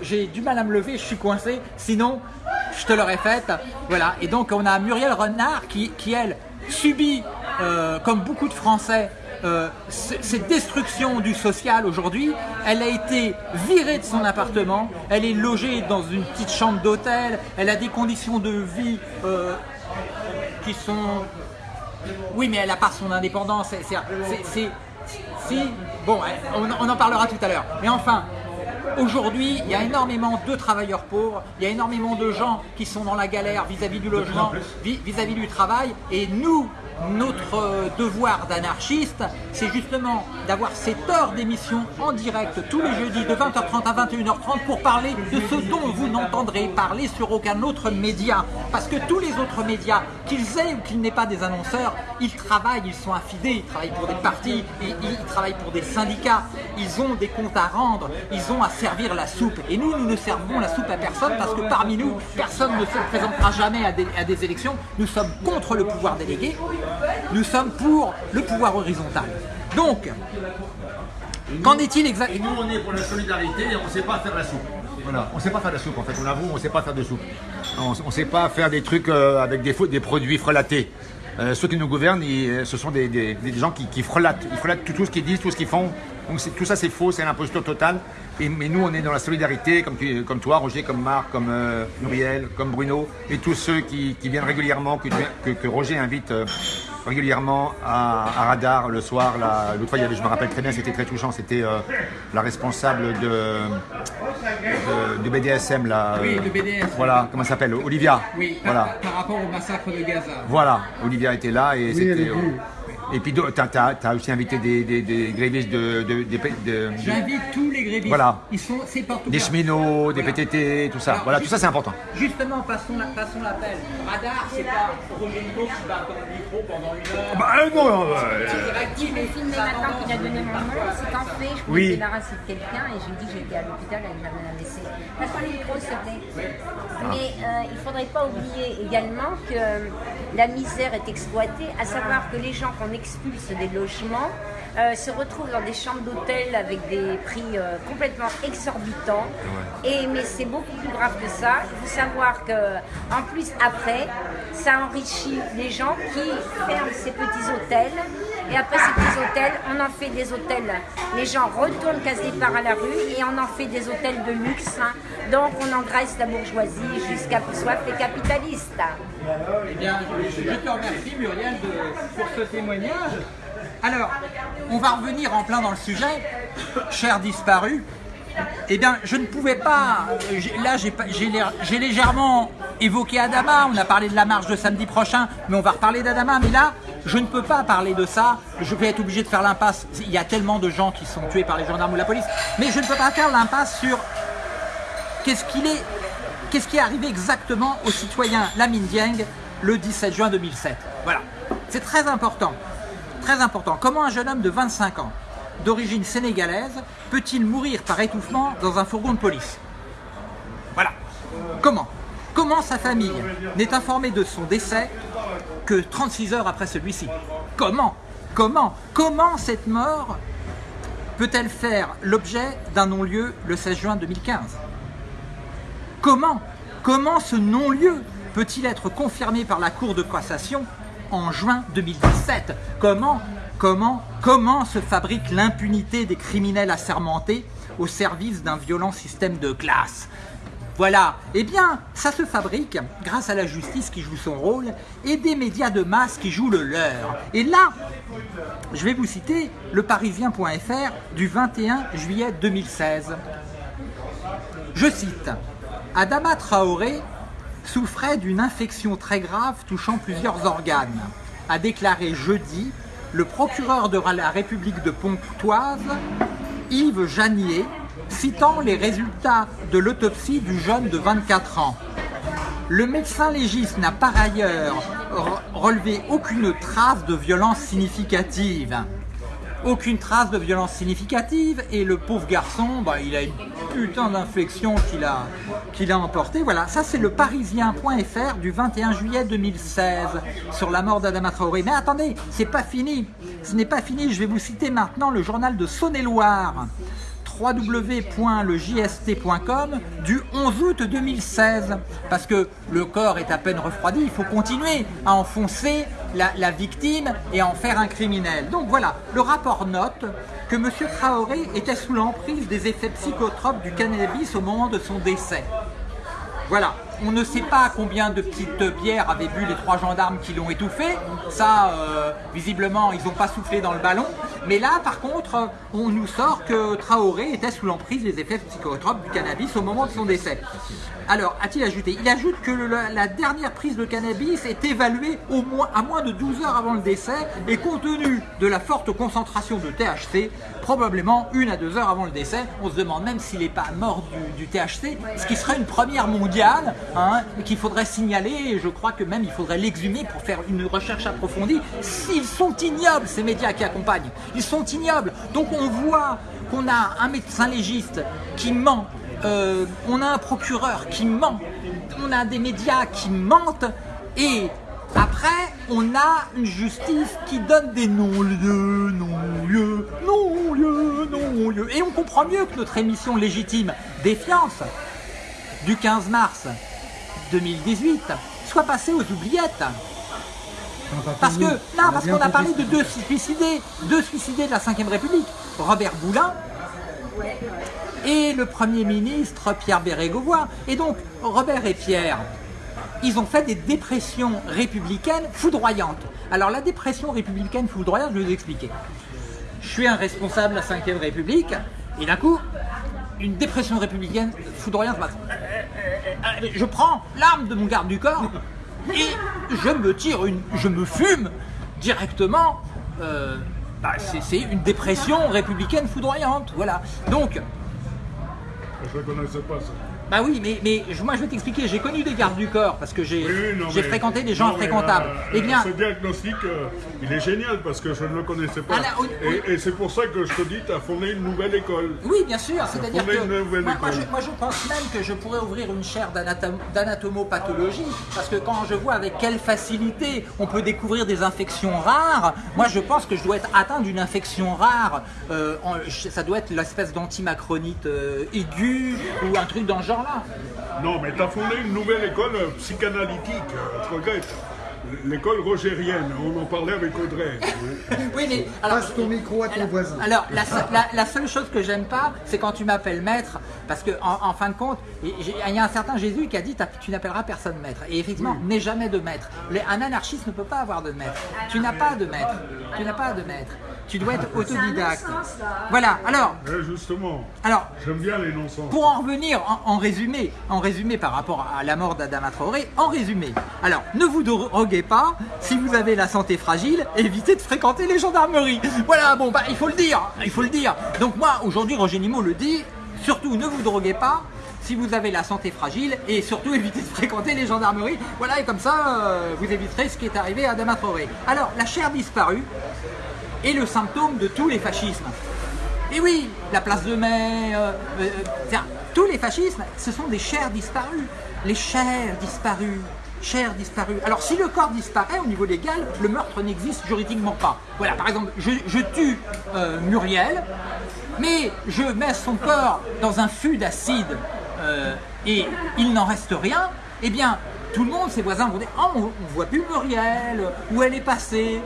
j'ai du mal à me lever, je suis coincé, sinon je te l'aurais faite. Voilà, et donc on a Muriel Renard qui, qui elle, subit, euh, comme beaucoup de Français, euh, cette destruction du social aujourd'hui, elle a été virée de son appartement, elle est logée dans une petite chambre d'hôtel, elle a des conditions de vie euh, qui sont... Oui, mais elle n'a pas son indépendance, c'est... Si, bon, on, en parlera tout à l'heure. Mais enfin, Aujourd'hui, il y a énormément de travailleurs pauvres, il y a énormément de gens qui sont dans la galère vis-à-vis du logement, vis-à-vis -vis du travail, et nous, notre euh, devoir d'anarchiste, c'est justement d'avoir cette heure d'émission en direct tous les jeudis de 20h30 à 21h30 pour parler de ce dont vous n'entendrez parler sur aucun autre média. Parce que tous les autres médias, qu'ils aient ou qu'ils n'aient pas des annonceurs, ils travaillent, ils sont affidés, ils travaillent pour des partis, ils, ils travaillent pour des syndicats, ils ont des comptes à rendre, ils ont à servir la soupe. Et nous, nous ne servons la soupe à personne parce que parmi nous, personne ne se présentera jamais à des, élections. Nous sommes contre le pouvoir délégué, nous sommes pour le pouvoir horizontal. Donc, qu'en est-il exactement nous, on est pour la solidarité et on ne sait pas faire la soupe. Voilà, on ne sait pas faire de la soupe en fait, on avoue, on ne sait pas faire de soupe. On ne sait pas faire des trucs euh, avec des, des produits frelatés. Euh, ceux qui nous gouvernent, ils- ce sont des, gens qui, frelatent. Ils frelatent tout, tout ce qu'ils disent, tout ce qu'ils font. Donc tout ça c'est faux, c'est l'imposture totale. Et, mais nous on est dans la solidarité, comme, tu- comme toi, Roger, comme Marc, comme euh, Muriel, comme Bruno, et tous ceux qui, qui viennent régulièrement, que, tu- que- que Roger invite euh, régulièrement à, à Radar le soir. L'autre fois, il y avait, je me rappelle très bien, c'était très touchant, c'était euh, la responsable de, de, de BDSM. Là, Oui, euh, de BDS. Voilà, comment elle s'appelle Olivia. Oui, par, Voilà. par- par rapport au massacre de Gaza. Voilà, Olivia était là et c'était. Et puis tu as, aussi invité des, des, des grévistes de, de, de- de- J'invite tous les grévistes. Voilà. Ils sont, c'est partout. des cheminots, des Voilà. PTT, tout ça. Alors, voilà, tout ça c'est important. Justement, passons la- passons l'appel. Radar, c'est pas Roger Nico qui va dans le micro pendant une heure. Bah non, Direct, mais filmé ça maintenant qu'il a donné mon nom, c'est qu'en fait, je Oui. me débarrasser de quelqu'un et je lui dis que j'étais à l'hôpital et que j'avais un AVC. Passe-moi le micro, s'il te plaît. Mais euh, il ne faudrait pas oublier également que la misère est exploitée, à savoir que les gens qu'on expulse des logements euh, se retrouvent dans des chambres d'hôtel avec des prix euh, complètement exorbitants. Et, mais c'est beaucoup plus grave que ça. Il faut savoir que, en plus, après, ça enrichit les gens qui ferment ces petits hôtels. Et après ces petits hôtels, on en fait des hôtels. Les gens retournent case départ à la rue et on en fait des hôtels de luxe. hein. Donc on engraisse la bourgeoisie jusqu'à soif les capitalistes. Eh bien, je, te remercie Muriel pour ce témoignage. Alors, on va revenir en plein dans le sujet. Cher disparu, eh bien, je ne pouvais pas. euh, Là, j'ai légèrement évoqué Adama. On a parlé de la marche de samedi prochain, mais on va reparler d'Adama. Mais là, je ne peux pas parler de ça. Je vais être obligé de faire l'impasse. Il y a tellement de gens qui sont tués par les gendarmes ou la police. Mais je ne peux pas faire l'impasse sur qu'est-ce qui est arrivé exactement au citoyen Lamine Dieng le 17 juin 2007. Voilà, c'est très important, très important. Comment un jeune homme de 25 ans, d'origine sénégalaise, peut-il mourir par étouffement dans un fourgon de police Voilà. Comment Comment sa famille n'est informée de son décès que 36 heures après celui-ci Comment Comment Comment cette mort peut-elle faire l'objet d'un non-lieu le 16 juin 2015 Comment Comment ce non-lieu peut-il être confirmé par la Cour de cassation en juin 2017 Comment Comment se fabrique l'impunité des criminels assermentés au service d'un violent système de classe? Voilà, eh bien, ça se fabrique grâce à la justice qui joue son rôle et des médias de masse qui jouent le leur. Et là, je vais vous citer le parisien.fr du 21 juillet 2016. Je cite Adama Traoré souffrait d'une infection très grave touchant plusieurs organes, a déclaré jeudi le procureur de la République de Pontoise, Yves Janier, citant les résultats de l'autopsie du jeune de 24 ans. Le médecin légiste n'a par ailleurs re- relevé aucune trace de violence significative. Aucune trace de violence significative et le pauvre garçon, bah, il a une putain d'infection qu'il a, qu'il. Voilà, ça c'est le parisien.fr du 21 juillet 2016 sur la mort d'Adama Traoré. Mais attendez, c'est pas fini. Ce n'est pas fini, je vais vous citer maintenant le journal de Saône-et-Loire www.legist.com du 11 août 2016 parce que le corps est à peine refroidi, il faut continuer à enfoncer la, la victime et à en faire un criminel. Donc voilà, le rapport note que M. Traoré était sous l'emprise des effets psychotropes du cannabis au moment de son décès. Voilà. On ne sait pas combien de petites bières avaient bu les trois gendarmes qui l'ont étouffé. Ça, euh, visiblement, ils n'ont pas soufflé dans le ballon. Mais là, par contre, on nous sort que Traoré était sous l'emprise des effets psychotropes du cannabis au moment de son décès. Alors, a-t-il ajouté? Il ajoute que la dernière prise de cannabis est évaluée au moins, à moins de 12 heures avant le décès et compte tenu de la forte concentration de THC, probablement une à deux heures avant le décès. On se demande même s'il n'est pas mort du THC, ce qui serait une première mondiale qu'il faudrait signaler. Et je crois que même il faudrait l'exhumer pour faire une recherche approfondie. S'ils sont ignobles, ces médias qui accompagnent, ils sont ignobles. Donc on voit qu'on a un médecin légiste qui ment euh, on a un procureur qui ment, on a des médias qui mentent, et après, on a une justice qui donne des non-lieux, non-lieux, non-lieux, non-lieux. Et on comprend mieux que notre émission légitime Défiance du 15 mars 2018 soit passée aux oubliettes. Parce que, On parce qu'on a parlé de deux suicidés, deux suicidés de la Ve République, Robert Boulin et le Premier ministre Pierre Bérégovoy. Et donc, Robert et Pierre, ils ont fait des dépressions républicaines foudroyantes. Alors, la dépression républicaine foudroyante, je vais vous expliquer. Je suis un responsable de la Ve République, et d'un coup, une dépression républicaine foudroyante. Je prends l'arme de mon garde du corps et je me tire une, je me fume directement. euh, bah, c'est- une dépression républicaine foudroyante, voilà. Donc, Je ne connaissais pas ça. Bah oui, mais, mais moi je vais t'expliquer, j'ai connu des gardes du corps parce que j'ai Oui, oui, fréquenté des gens non, mais, fréquentables. euh, eh bien, Ce diagnostic, euh, il est génial parce que je ne le connaissais pas. Ah, oui. Et, et c'est pour ça que je te dis, tu as fondé une nouvelle école. Oui, bien sûr. C'est-à-dire que une nouvelle moi, je, moi, je pense même que je pourrais ouvrir une chaire d'anatom- d'anatomopathologie parce que quand je vois avec quelle facilité on peut découvrir des infections rares, moi je pense que je dois être atteint d'une infection rare. Euh, en- ça doit être l'espèce d'antimacronite aiguë ou un truc dans ce Non, mais tu as fondé une nouvelle école euh, psychanalytique. euh, Je regrette. L'école rogérienne, on en parlait avec Audrey. Oui, mais alors, Passe ton micro à ton alors- voisin. Alors, la, se- la- la seule chose que j'aime pas, c'est quand tu m'appelles maître, parce que en, en fin de compte, il y a un certain Jésus qui a dit t'as- tu n'appelleras personne maître. Et effectivement, n'aie jamais de maître. Un anarchiste ne peut pas avoir de maître. Tu n'as pas de maître. Tu n'as pas de maître. Tu dois être autodidacte. Voilà. Alors, Eh, justement, alors j'aime bien les non-sens. pour en revenir en, en résumé, en résumé par rapport à la mort d'Adama Traoré, en résumé. Alors, ne vous droguez pas, si vous avez la santé fragile, évitez de fréquenter les gendarmeries. Voilà, bon, bah, il faut le dire, il faut le dire. Donc moi, aujourd'hui, Roger Nimot le dit, surtout ne vous droguez pas, si vous avez la santé fragile, et surtout évitez de fréquenter les gendarmeries. Voilà, et comme ça, euh, vous éviterez ce qui est arrivé à Adama Traoré. Alors, la chair disparue est le symptôme de tous les fascismes. Et oui, la place de mai, euh, euh, tous les fascismes, ce sont des chairs disparues. Les chairs disparues, chairs disparues. Alors si le corps disparaît au niveau légal, le meurtre n'existe juridiquement pas. Voilà, par exemple, je, tue euh, Muriel, mais je mets son corps dans un fût d'acide et il n'en reste rien, eh bien, tout le monde, ses voisins vont dire « Oh, on, on voit plus Muriel, où elle est passée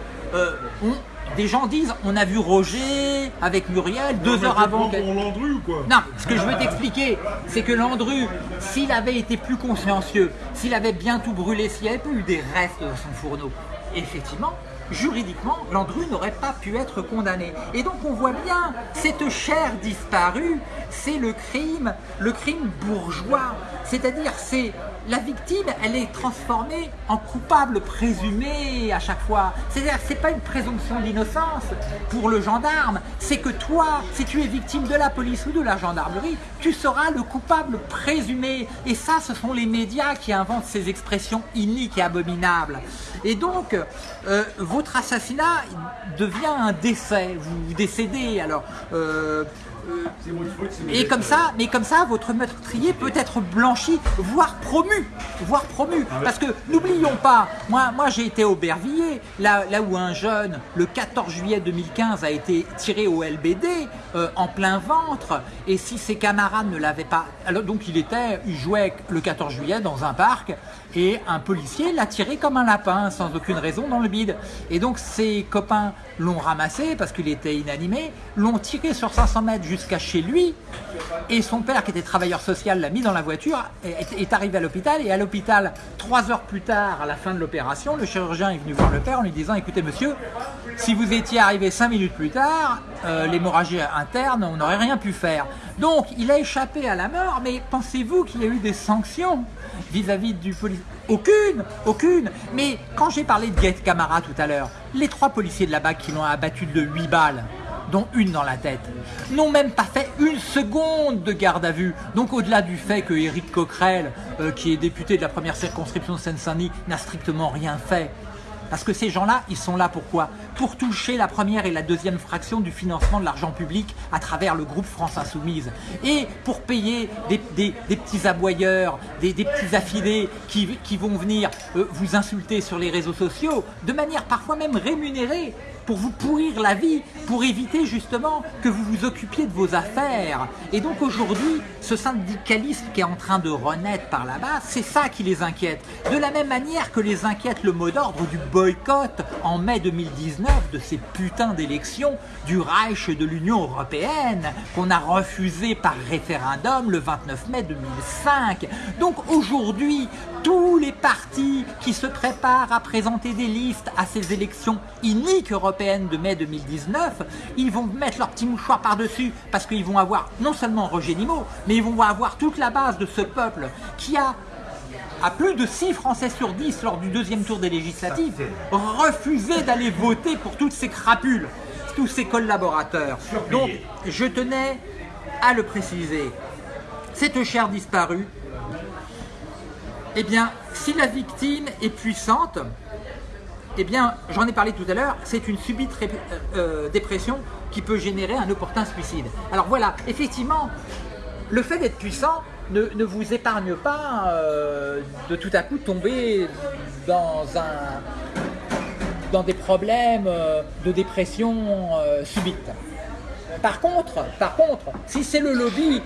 Des gens disent « On a vu Roger avec Muriel deux heures avant pour Landru ou quoi Non, ce que je veux t'expliquer, c'est que Landru, s'il avait été plus consciencieux, s'il avait bien tout brûlé, s'il n'y avait pas eu des restes dans son fourneau, effectivement, juridiquement, Landru n'aurait pas pu être condamné. Et donc on voit bien, cette chair disparue, c'est le crime, le crime bourgeois. C'est-à-dire, c'est la victime, elle est transformée en coupable présumé à chaque fois. C'est-à-dire, c'est pas une présomption d'innocence pour le gendarme, c'est que toi, si tu es victime de la police ou de la gendarmerie, tu seras le coupable présumé. Et ça, ce sont les médias qui inventent ces expressions iniques et abominables. Et donc, euh, votre assassinat devient un décès. Vous décédez. Alors, euh, et comme ça, mais comme ça, votre meurtrier peut être blanchi, voire promu, voire promu. Parce que n'oublions pas, moi, moi j'ai été au Bervilliers, là, là où un jeune, le 14 juillet 2015, a été tiré au LBD euh, en plein ventre. Et si ses camarades ne l'avaient pas, alors donc il était, il jouait le 14 juillet dans un parc et un policier l'a tiré comme un lapin sans aucune raison dans le bide. Et donc ses copains l'ont ramassé parce qu'il était inanimé, l'ont tiré sur 500 mètres jusqu'à chez lui. Et son père, qui était travailleur social, l'a mis dans la voiture, est, arrivé à l'hôpital. Et à l'hôpital, trois heures plus tard, à la fin de l'opération, le chirurgien est venu voir le père en lui disant Écoutez, monsieur, si vous étiez arrivé cinq minutes plus tard, euh, l'hémorragie interne, on n'aurait rien pu faire. Donc, il a échappé à la mort, mais pensez-vous qu'il y a eu des sanctions vis-à-vis du policier Aucune Aucune Mais quand j'ai parlé de Guette Camara tout à l'heure, les trois policiers de la BAC qui l'ont abattu de 8 balles, dont une dans la tête, n'ont même pas fait une seconde de garde à vue. Donc au-delà du fait que Éric Coquerel, euh, qui est député de la première circonscription de Seine-Saint-Denis, n'a strictement rien fait, parce que ces gens-là, ils sont là pourquoi? Pour toucher la première et la deuxième fraction du financement de l'argent public à travers le groupe France Insoumise. Et pour payer des, petits aboyeurs, des, petits affilés qui, qui vont venir euh, vous insulter sur les réseaux sociaux, de manière parfois même rémunérée, pour vous pourrir la vie, pour éviter justement que vous vous occupiez de vos affaires. Et donc aujourd'hui, ce syndicalisme qui est en train de renaître par là-bas, c'est ça qui les inquiète. De la même manière que les inquiète le mot d'ordre du boycott en mai 2019 de ces putains d'élections du Reich de l'Union Européenne qu'on a refusé par référendum le 29 mai 2005. Donc aujourd'hui, tous les partis qui se préparent à présenter des listes à ces élections iniques européennes de mai 2019, ils vont mettre leur petit mouchoir par-dessus parce qu'ils vont avoir non seulement Roger Nimot, mais ils vont avoir toute la base de ce peuple qui a à plus de 6 Français sur 10 lors du deuxième tour des législatives, refusé d'aller voter pour toutes ces crapules, tous ces collaborateurs. Donc, je tenais à le préciser. Cette chère disparue, eh bien, si la victime est puissante, eh bien, j'en ai parlé tout à l'heure, c'est une subite ré- euh, dépression qui peut générer un opportun suicide. Alors voilà, effectivement, le fait d'être puissant ne, vous épargne pas euh, de tout à coup tomber dans un dans des problèmes euh, de dépression euh, subite. Par contre, par contre, si c'est le lobby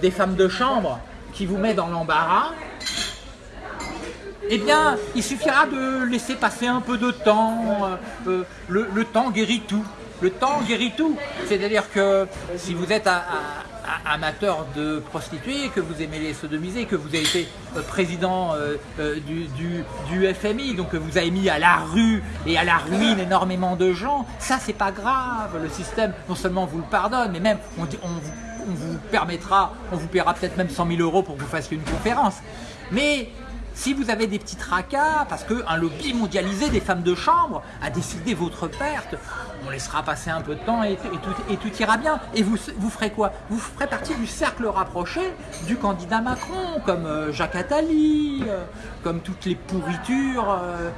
des femmes de chambre qui vous met dans l'embarras, eh bien, il suffira de laisser passer un peu de temps. le, temps guérit tout. Le temps guérit tout. C'est-à-dire que si vous êtes un amateur de prostituées, que vous aimez les sodomiser, que vous avez été euh, président euh, euh, du, FMI, donc que vous avez mis à la rue et à la ruine énormément de gens, ça c'est pas grave. Le système, non seulement vous le pardonne, mais même on, on vous permettra, on vous paiera peut-être même 100 000 euros pour que vous fassiez une conférence. Mais si vous avez des petits tracas, parce qu'un lobby mondialisé des femmes de chambre a décidé votre perte, on laissera passer un peu de temps et, tout, ira bien. Et vous, vous ferez quoi? Vous ferez partie du cercle rapproché du candidat Macron, comme euh, Jacques Attali, euh, comme toutes les pourritures, euh,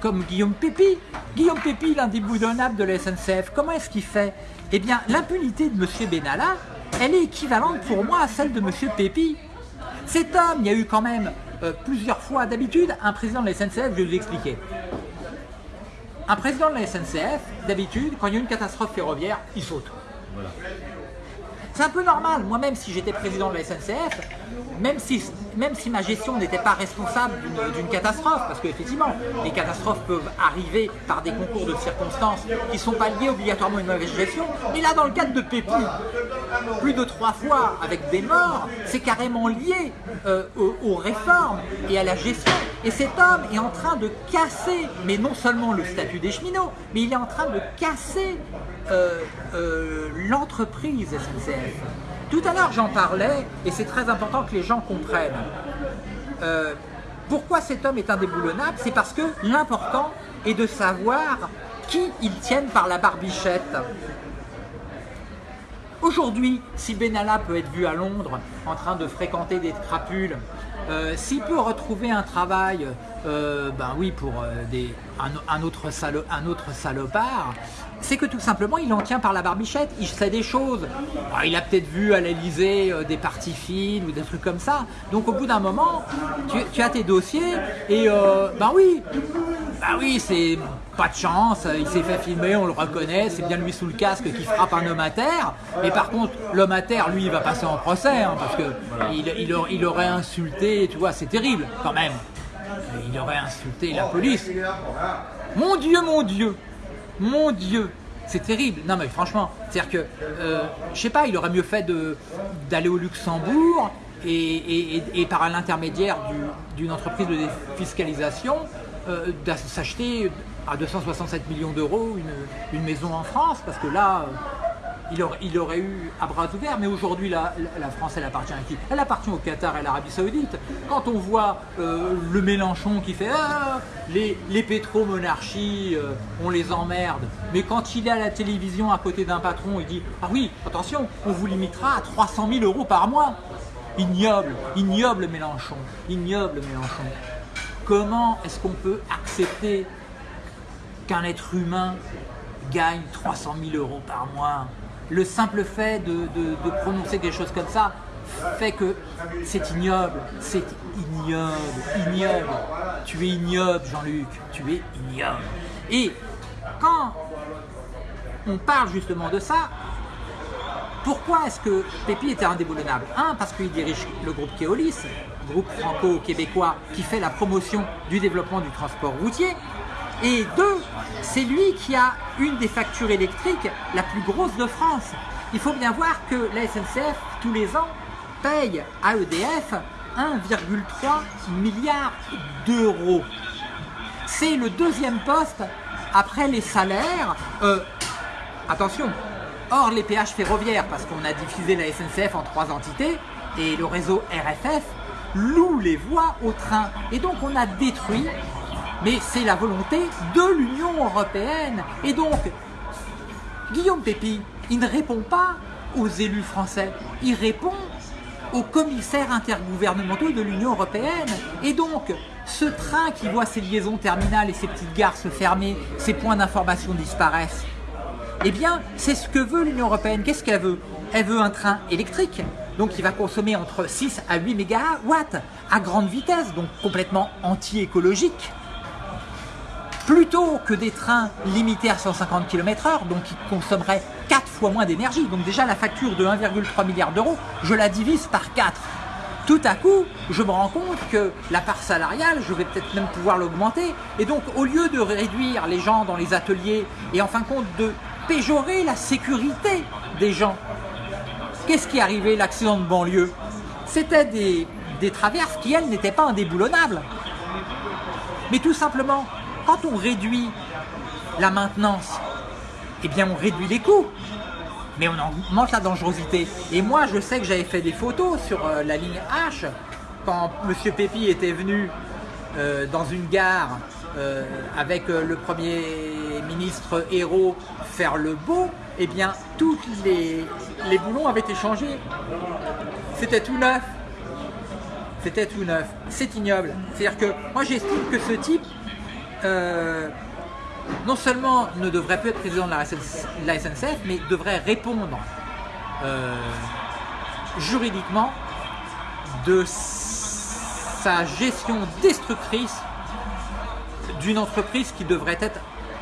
comme Guillaume Pépi. Guillaume Pépi, l'indéboulonnable de la SNCF, comment est-ce qu'il fait? Eh bien, l'impunité de M. Benalla, elle est équivalente pour moi à celle de M. Pépi. Cet homme, il y a eu quand même euh, plusieurs fois, d'habitude, un président de la SNCF, je vais vous expliquer. Un président de la SNCF, d'habitude, quand il y a une catastrophe ferroviaire, il saute. C'est un peu normal. Moi-même, si j'étais président de la SNCF, même si, même si ma gestion n'était pas responsable d'une- catastrophe, parce qu'effectivement, les catastrophes peuvent arriver par des concours de circonstances qui ne sont pas liés obligatoirement à une mauvaise gestion, mais là, dans le cadre de Pépi, plus de trois fois avec des morts, c'est carrément lié euh, aux, aux réformes et à la gestion. Et cet homme est en train de casser, mais non seulement le statut des cheminots, mais il est en train de casser euh, euh, l'entreprise SNCF. Tout à l'heure j'en parlais, et c'est très important que les gens comprennent. Euh, pourquoi cet homme est indéboulonnable? C'est parce que l'important est de savoir qui ils tiennent par la barbichette. Aujourd'hui, si Benalla peut être vu à Londres en train de fréquenter des crapules, euh, s'il peut retrouver un travail, euh, ben oui, pour un, autre un autre salopard, c'est que tout simplement il en tient par la barbichette, il sait des choses. Ah, il a peut-être vu à l'Elysée euh, des parties fines ou des trucs comme ça. Donc au bout d'un moment, tu, as tes dossiers et ben oui, bah oui, c'est pas de chance, il s'est fait filmer, on le reconnaît, c'est bien lui sous le casque qui frappe un homme à terre. Mais par contre, l'homme à terre, lui, va passer en procès, hein, parce que il aurait insulté, tu vois, c'est terrible quand même. Il aurait insulté la police. Mon Dieu, mon Dieu, mon Dieu, C'est terrible. Non mais franchement, c'est-à-dire que, euh, je sais pas, il aurait mieux fait d'aller au Luxembourg et, par l'intermédiaire du- d'une entreprise de défiscalisation, euh, s'acheter à 267 millions d'euros une, une maison en France, parce que là, euh, il aurait, eu à bras ouverts, mais aujourd'hui la, France elle appartient à qui? Elle appartient au Qatar et à l'Arabie Saoudite. Quand on voit euh, le Mélenchon qui fait Ah, les, les pétromonarchies, euh, on les emmerde, mais quand il est à la télévision à côté d'un patron, il dit Ah oui, attention, on vous limitera à 300 000 euros par mois. Ignoble, ignoble Mélenchon, ignoble Mélenchon. Comment est-ce qu'on peut accepter qu'un être humain gagne 300 000 euros par mois? Le simple fait de, prononcer quelque chose comme ça fait que c'est ignoble, c'est ignoble, ignoble. Tu es ignoble, Jean-Luc, tu es ignoble. Et quand on parle justement de ça, pourquoi est-ce que Pépi était indéboulonnable? Un, parce qu'il dirige le groupe Keolis, groupe franco-québécois qui fait la promotion du développement du transport routier. Et deux, c'est lui qui a une des factures électriques la plus grosse de France. Il faut bien voir que la SNCF, tous les ans, paye à EDF 1,3 milliard d'euros. C'est le deuxième poste après les salaires. Euh, attention, hors les péages ferroviaires, parce qu'on a diffusé la SNCF en trois entités, et le réseau RFF loue les voies au train. Et donc on a détruit, mais c'est la volonté de l'Union Européenne. Et donc, Guillaume Pépi, il ne répond pas aux élus français, il répond aux commissaires intergouvernementaux de l'Union Européenne. Et donc, ce train qui voit ses liaisons terminales et ses petites gares se fermer, ses points d'information disparaissent, eh bien, c'est ce que veut l'Union Européenne. Qu'est-ce qu'elle veut? Elle veut un train électrique, donc qui va consommer entre 6 à 8 mégawatts à grande vitesse, donc complètement anti-écologique plutôt que des trains limités à 150 km/h, donc qui consommeraient 4 fois moins d'énergie. Donc déjà la facture de 1,3 milliard d'euros, je la divise par 4. Tout à coup, je me rends compte que la part salariale, je vais peut-être même pouvoir l'augmenter. Et donc, au lieu de réduire les gens dans les ateliers et en fin de compte de péjorer la sécurité des gens, qu'est-ce qui est arrivé L'accident de banlieue, c'était des, des traverses qui, elles, n'étaient pas indéboulonnables. Mais tout simplement, quand on réduit la maintenance, eh bien on réduit les coûts, mais on augmente la dangerosité. Et moi, je sais que j'avais fait des photos sur euh, la ligne H quand M. Pépi était venu euh, dans une gare euh, avec le Premier ministre Hérault faire le beau. Eh bien, tous les, les boulons avaient été changés. C'était tout neuf. C'était tout neuf. C'est ignoble. C'est-à-dire que moi, j'estime que ce type euh, non seulement ne devrait plus être président de la, SNCF, mais devrait répondre euh, juridiquement de sa gestion destructrice d'une entreprise qui devrait être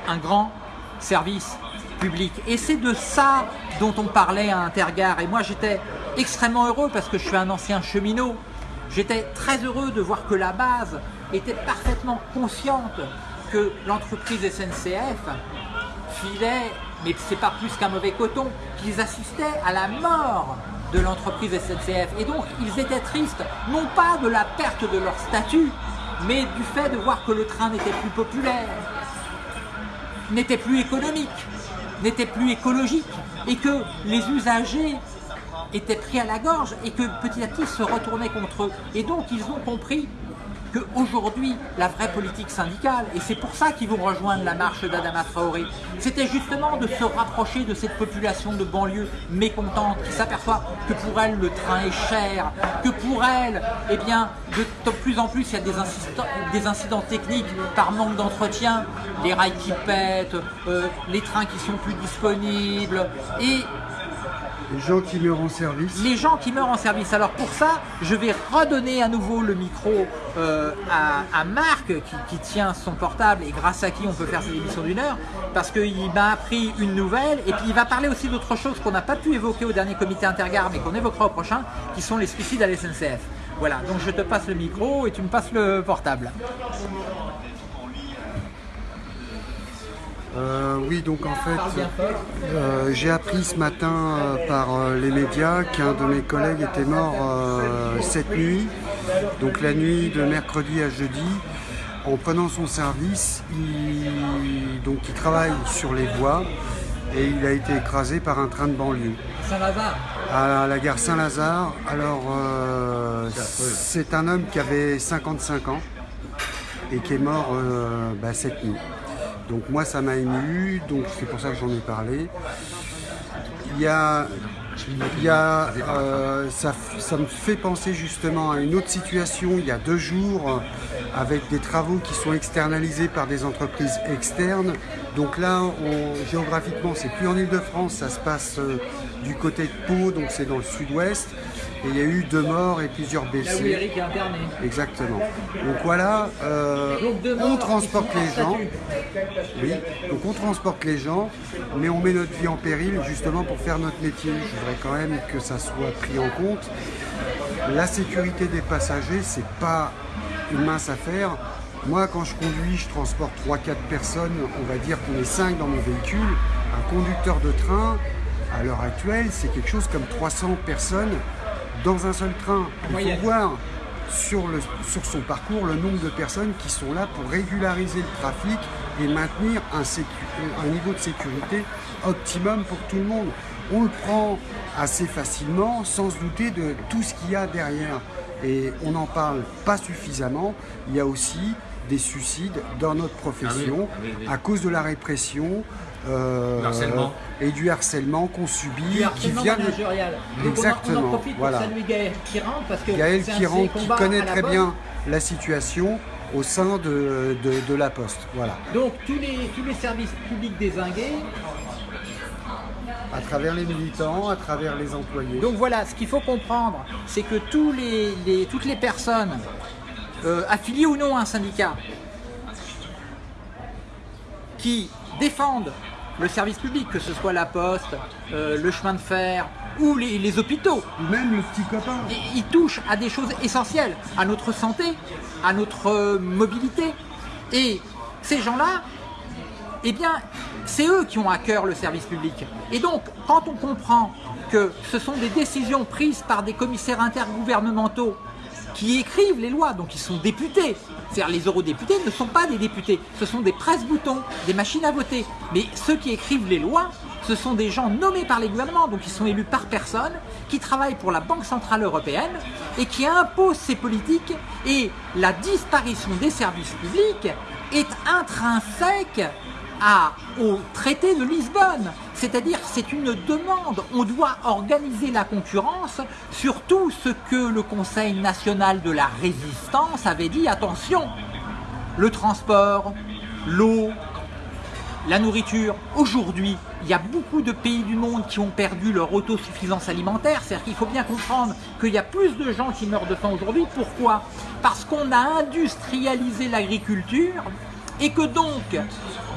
un grand service public. Et c'est de ça dont on parlait à Intergare. Et moi j'étais extrêmement heureux parce que je suis un ancien cheminot. J'étais très heureux de voir que la base était parfaitement consciente que l'entreprise SNCF filait, mais c'est pas plus qu'un mauvais coton, qu'ils assistaient à la mort de l'entreprise SNCF. Et donc ils étaient tristes, non pas de la perte de leur statut, mais du fait de voir que le train n'était plus populaire, n'était plus économique, n'était plus écologique, et que les usagers étaient pris à la gorge et que petit à petit se retournaient contre eux. Et donc ils ont compris qu'aujourd'hui, la vraie politique syndicale, et c'est pour ça qu'ils vont rejoindre la marche d'Adama Traoré, c'était justement de se rapprocher de cette population de banlieue mécontente qui s'aperçoit que pour elle le train est cher, que pour elle, eh bien, de, plus en plus il y a des incidents, des incidents techniques par manque d'entretien, les rails qui pètent, euh, les trains qui sont plus disponibles, et Les gens qui meurent en service. les gens qui meurent en service. Alors pour ça, je vais redonner à nouveau le micro euh, à, Marc qui, tient son portable et grâce à qui on peut faire cette émission d'une heure parce qu'il m'a appris une nouvelle et puis il va parler aussi d'autres choses qu'on n'a pas pu évoquer au dernier comité intergare mais qu'on évoquera au prochain qui sont les suicides à l'SNCF. Voilà, donc je te passe le micro et tu me passes le portable. Euh, oui, donc en fait, euh, j'ai appris ce matin euh, par les médias qu'un de mes collègues était mort cette nuit, donc la nuit de mercredi à jeudi. En prenant son service, il, donc il travaille sur les voies et il a été écrasé par un train de banlieue Saint-Lazare. à la gare Saint-Lazare. Alors, c'est un homme qui avait 55 ans et qui est mort bah, cette nuit. Donc moi, ça m'a ému, donc c'est pour ça que j'en ai parlé. Il y a, il y a, euh, ça, ça me fait penser justement à une autre situation il y a deux jours avec des travaux qui sont externalisés par des entreprises externes. Donc là, on- géographiquement, c'est plus en Ile-de-France, ça se passe euh, du côté de Pau, donc c'est dans le sud-ouest. Et il y a eu deux morts et plusieurs Là où blessés. Eric est interné. Exactement. Donc voilà, euh, Donc on transporte les gens. Oui, donc on transporte les gens, mais on met notre vie en péril justement pour faire notre métier. Je voudrais quand même que ça soit pris en compte. La sécurité des passagers, c'est pas une mince affaire. Moi, quand je conduis, je transporte 3-4 personnes, on va dire qu'on est 5 dans mon véhicule. Un conducteur de train, à l'heure actuelle, c'est quelque chose comme 300 personnes dans un seul train. Il faut voir sur, le, sur son parcours le nombre de personnes qui sont là pour régulariser le trafic et maintenir un, sécu- un niveau de sécurité optimum pour tout le monde. On le prend assez facilement sans se douter de tout ce qu'il y a derrière. Et on n'en parle pas suffisamment. Il y a aussi des suicides dans notre profession Ah oui, oui, oui. à cause de la répression euh, harcèlement. et du harcèlement qu'on subit, Du qui vient de... managérial. Donc on en- Exactement, profite voilà. pour saluer Gaël qui parce que Gaël Kiran connaît très bien la situation au sein de, de, de la Poste. Voilà. Donc tous les, tous les services publics désingués. À travers les militants, à travers les employés. Donc voilà, ce qu'il faut comprendre, c'est que tous les, les- toutes les personnes euh, affiliées ou non à un syndicat qui défendent le service public, que ce soit la poste, euh, le chemin de fer ou les, les hôpitaux, Ou même le petit copain. Ils touchent à des choses essentielles, à notre santé, à notre euh, mobilité. Et ces gens-là, eh bien, c'est eux qui ont à cœur le service public. Et donc, quand on comprend que ce sont des décisions prises par des commissaires intergouvernementaux qui écrivent les lois, donc ils sont députés. C'est-à-dire les eurodéputés ne sont pas des députés, ce sont des presse-boutons, des machines à voter. Mais ceux qui écrivent les lois, ce sont des gens nommés par les gouvernements, donc ils sont élus par personne, qui travaillent pour la Banque Centrale Européenne et qui imposent ces politiques. Et la disparition des services publics est intrinsèque au traité de Lisbonne. C'est-à-dire c'est une demande. On doit organiser la concurrence sur tout ce que le Conseil national de la résistance avait dit. Attention, le transport, l'eau, la nourriture. Aujourd'hui, il y a beaucoup de pays du monde qui ont perdu leur autosuffisance alimentaire. C'est-à-dire qu'il faut bien comprendre qu'il y a plus de gens qui meurent de faim aujourd'hui. Pourquoi? Parce qu'on a industrialisé l'agriculture et que donc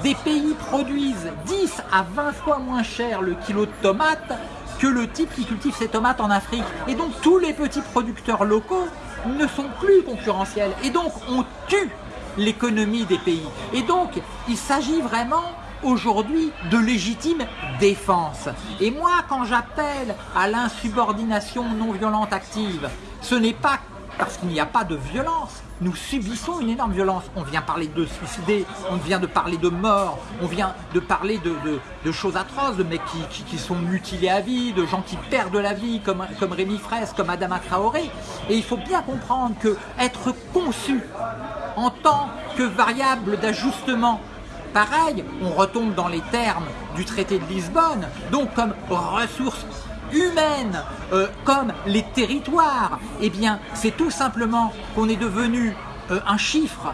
des pays produisent 10 à 20 fois moins cher le kilo de tomates que le type qui cultive ses tomates en Afrique. Et donc tous les petits producteurs locaux ne sont plus concurrentiels. Et donc on tue l'économie des pays. Et donc, il s'agit vraiment aujourd'hui de légitime défense. Et moi, quand j'appelle à l'insubordination non violente active, ce n'est pas parce qu'il n'y a pas de violence. Nous subissons une énorme violence. On vient parler de suicidés, on vient de parler de morts, on vient de parler de, choses atroces, de mecs qui, sont mutilés à vie, de gens qui perdent la vie, comme, Rémi Fraisse, comme Adama Traoré. Et il faut bien comprendre que être conçu en tant que variable d'ajustement. Pareil, on retombe dans les termes du traité de Lisbonne, donc comme ressources humaines, euh, comme les territoires. Eh bien, c'est tout simplement qu'on est devenu euh, un chiffre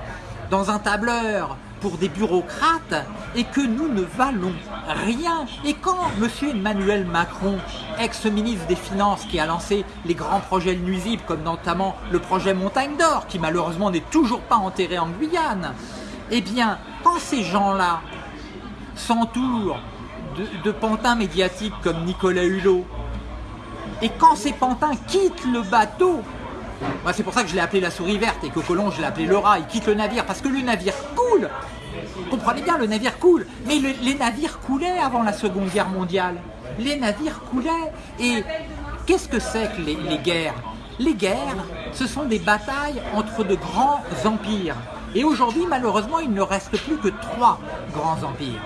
dans un tableur pour des bureaucrates et que nous ne valons rien. Et quand M. Emmanuel Macron, ex-ministre des Finances, qui a lancé les grands projets nuisibles, comme notamment le projet Montagne d'Or, qui malheureusement n'est toujours pas enterré en Guyane, eh bien, quand ces gens-là s'entourent de pantins médiatiques comme Nicolas Hulot, et quand ces pantins quittent le bateau, moi, c'est pour ça que je l'ai appelé la souris verte et que Colomb, je l'ai appelé le rat. Il quitte le navire parce que le navire coule. comprenez bien, le navire coule. Mais le- les navires coulaient avant la Seconde Guerre mondiale. Les navires coulaient. Et qu'est-ce que c'est que les guerres? Les guerres, ce sont des batailles entre de grands empires. Et aujourd'hui, malheureusement, il ne reste plus que trois grands empires.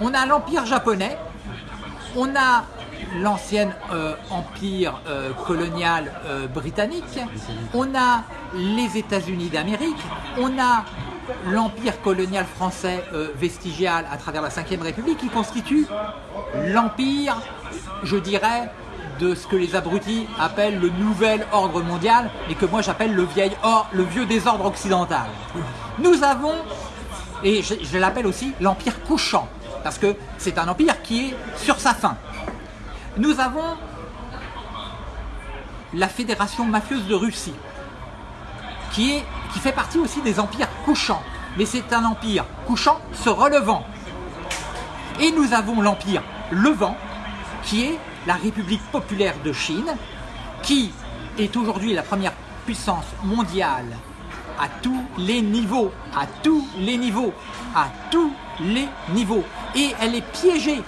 On a l'empire japonais, on a l'ancien euh, empire euh, colonial euh, britannique, on a les États-Unis d'Amérique, on a l'empire colonial français vestigial à travers la Ve République qui constitue l'empire, je dirais, de ce que les abrutis appellent le nouvel ordre mondial et que moi j'appelle le, vieil or- le vieux désordre occidental. Nous avons et je, je l'appelle aussi l'Empire couchant, parce que c'est un empire qui est sur sa fin. Nous avons la Fédération mafieuse de Russie, qui, est, qui fait partie aussi des empires couchants, mais c'est un empire couchant se relevant. Et nous avons l'empire levant, qui est la République populaire de Chine, qui est aujourd'hui la première puissance mondiale à tous les niveaux, à tous les niveaux, à tous les niveaux. Et elle est piégée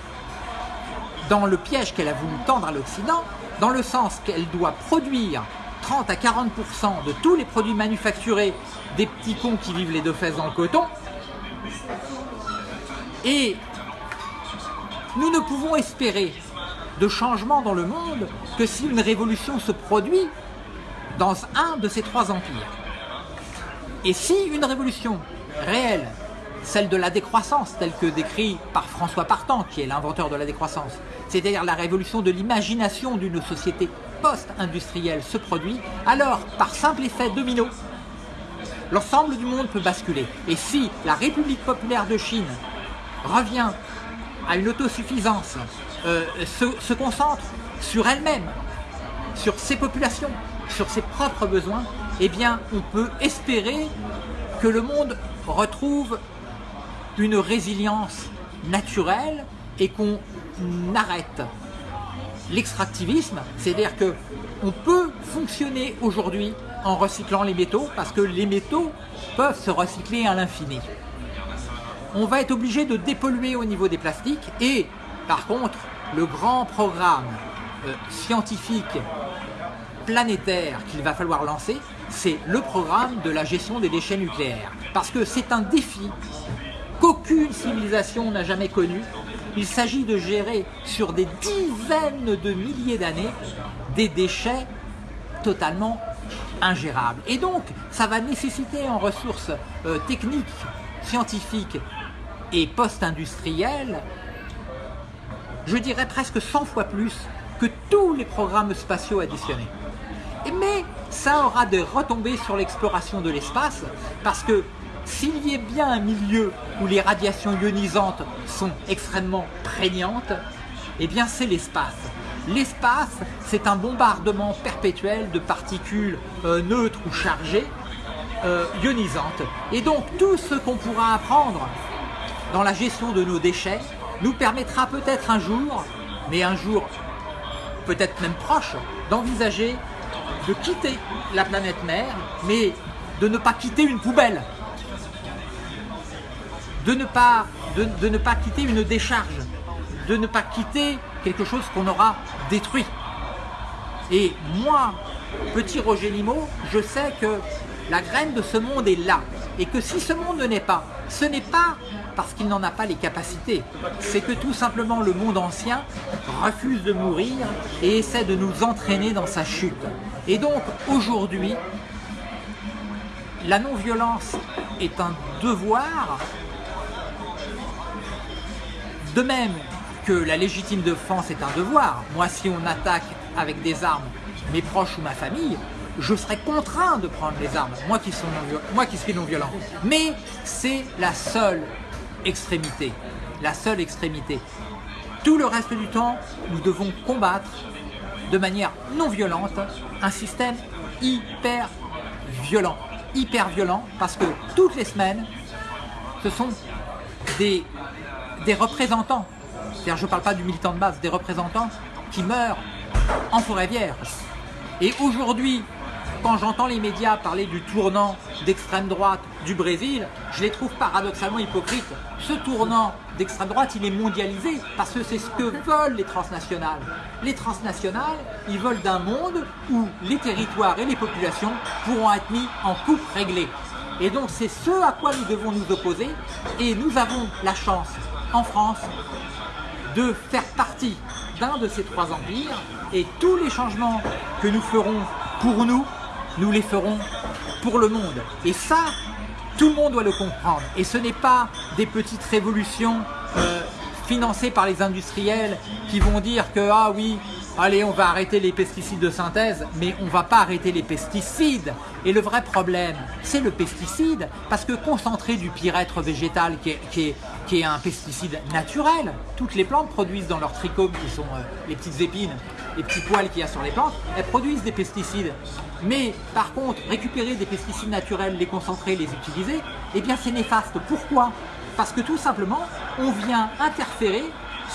dans le piège qu'elle a voulu tendre à l'Occident, dans le sens qu'elle doit produire 30 à 40% de tous les produits manufacturés des petits cons qui vivent les deux fesses dans le coton. Et nous ne pouvons espérer de changement dans le monde que si une révolution se produit dans un de ces trois empires. Et si une révolution réelle, celle de la décroissance, telle que décrit par François Partant, qui est l'inventeur de la décroissance, c'est-à-dire la révolution de l'imagination d'une société post-industrielle se produit, alors, par simple effet domino, l'ensemble du monde peut basculer. Et si la République populaire de Chine revient à une autosuffisance, euh, se, se concentre sur elle-même, sur ses populations, sur ses propres besoins, eh bien, on peut espérer que le monde retrouve une résilience naturelle et qu'on arrête l'extractivisme, c'est-à-dire que on peut fonctionner aujourd'hui en recyclant les métaux parce que les métaux peuvent se recycler à l'infini. On va être obligé de dépolluer au niveau des plastiques et par contre le grand programme euh, scientifique planétaire qu'il va falloir lancer, c'est le programme de la gestion des déchets nucléaires. Parce que c'est un défi qu'aucune civilisation n'a jamais connu. Il s'agit de gérer sur des dizaines de milliers d'années des déchets totalement ingérables. Et donc, ça va nécessiter en ressources euh, techniques, scientifiques et post-industrielles, je dirais presque 100 fois plus que tous les programmes spatiaux additionnés. Mais ça aura des retombées sur l'exploration de l'espace, parce que s'il y a bien un milieu où les radiations ionisantes sont extrêmement prégnantes, eh bien c'est l'espace. L'espace, c'est un bombardement perpétuel de particules euh, neutres ou chargées, euh, ionisantes. Et donc tout ce qu'on pourra apprendre dans la gestion de nos déchets nous permettra peut-être un jour, mais un jour peut-être même proche, d'envisager de quitter la planète mère, mais de ne pas quitter une poubelle, de ne pas, quitter une décharge, de ne pas quitter quelque chose qu'on aura détruit. Et moi, petit Roger Limo, je sais que la graine de ce monde est là. Et que si ce monde ne naît pas, ce n'est pas parce qu'il n'en a pas les capacités. C'est que tout simplement le monde ancien refuse de mourir et essaie de nous entraîner dans sa chute. Et donc aujourd'hui, la non-violence est un devoir, de même que la légitime défense est un devoir. Moi, si on attaque avec des armes mes proches ou ma famille, je serai contraint de prendre les armes, moi qui, sont non moi qui suis non-violent. Mais c'est la seule extrémité, la seule extrémité. Tout le reste du temps, nous devons combattre de manière non violente un système hyper violent. Hyper violent parce que toutes les semaines, ce sont des, des représentants, c'est-à-dire je ne parle pas du militant de base, des représentants qui meurent en forêt vierge. Et aujourd'hui, quand j'entends les médias parler du tournant d'extrême droite du Brésil, je les trouve paradoxalement hypocrites. Ce tournant d'extrême droite, il est mondialisé parce que c'est ce que veulent les transnationales. Les transnationales, ils veulent d'un monde où les territoires et les populations pourront être mis en coupe réglée. Et donc c'est ce à quoi nous devons nous opposer et nous avons la chance en France de faire partie d'un de ces trois empires et tous les changements que nous ferons pour nous, nous les ferons pour le monde. Et ça, tout le monde doit le comprendre. Et ce n'est pas des petites révolutions euh, financées par les industriels qui vont dire que ah oui, allez on va arrêter les pesticides de synthèse, mais on ne va pas arrêter les pesticides. Et le vrai problème, c'est le pesticide, parce que concentré du pyrètre végétal qui est, qui est un pesticide naturel, toutes les plantes produisent dans leurs trichomes, qui sont euh, les petites épines, les petits poils qu'il y a sur les plantes, elles produisent des pesticides. Mais par contre, récupérer des pesticides naturels, les concentrer, les utiliser, eh bien c'est néfaste. Pourquoi? Parce que tout simplement, on vient interférer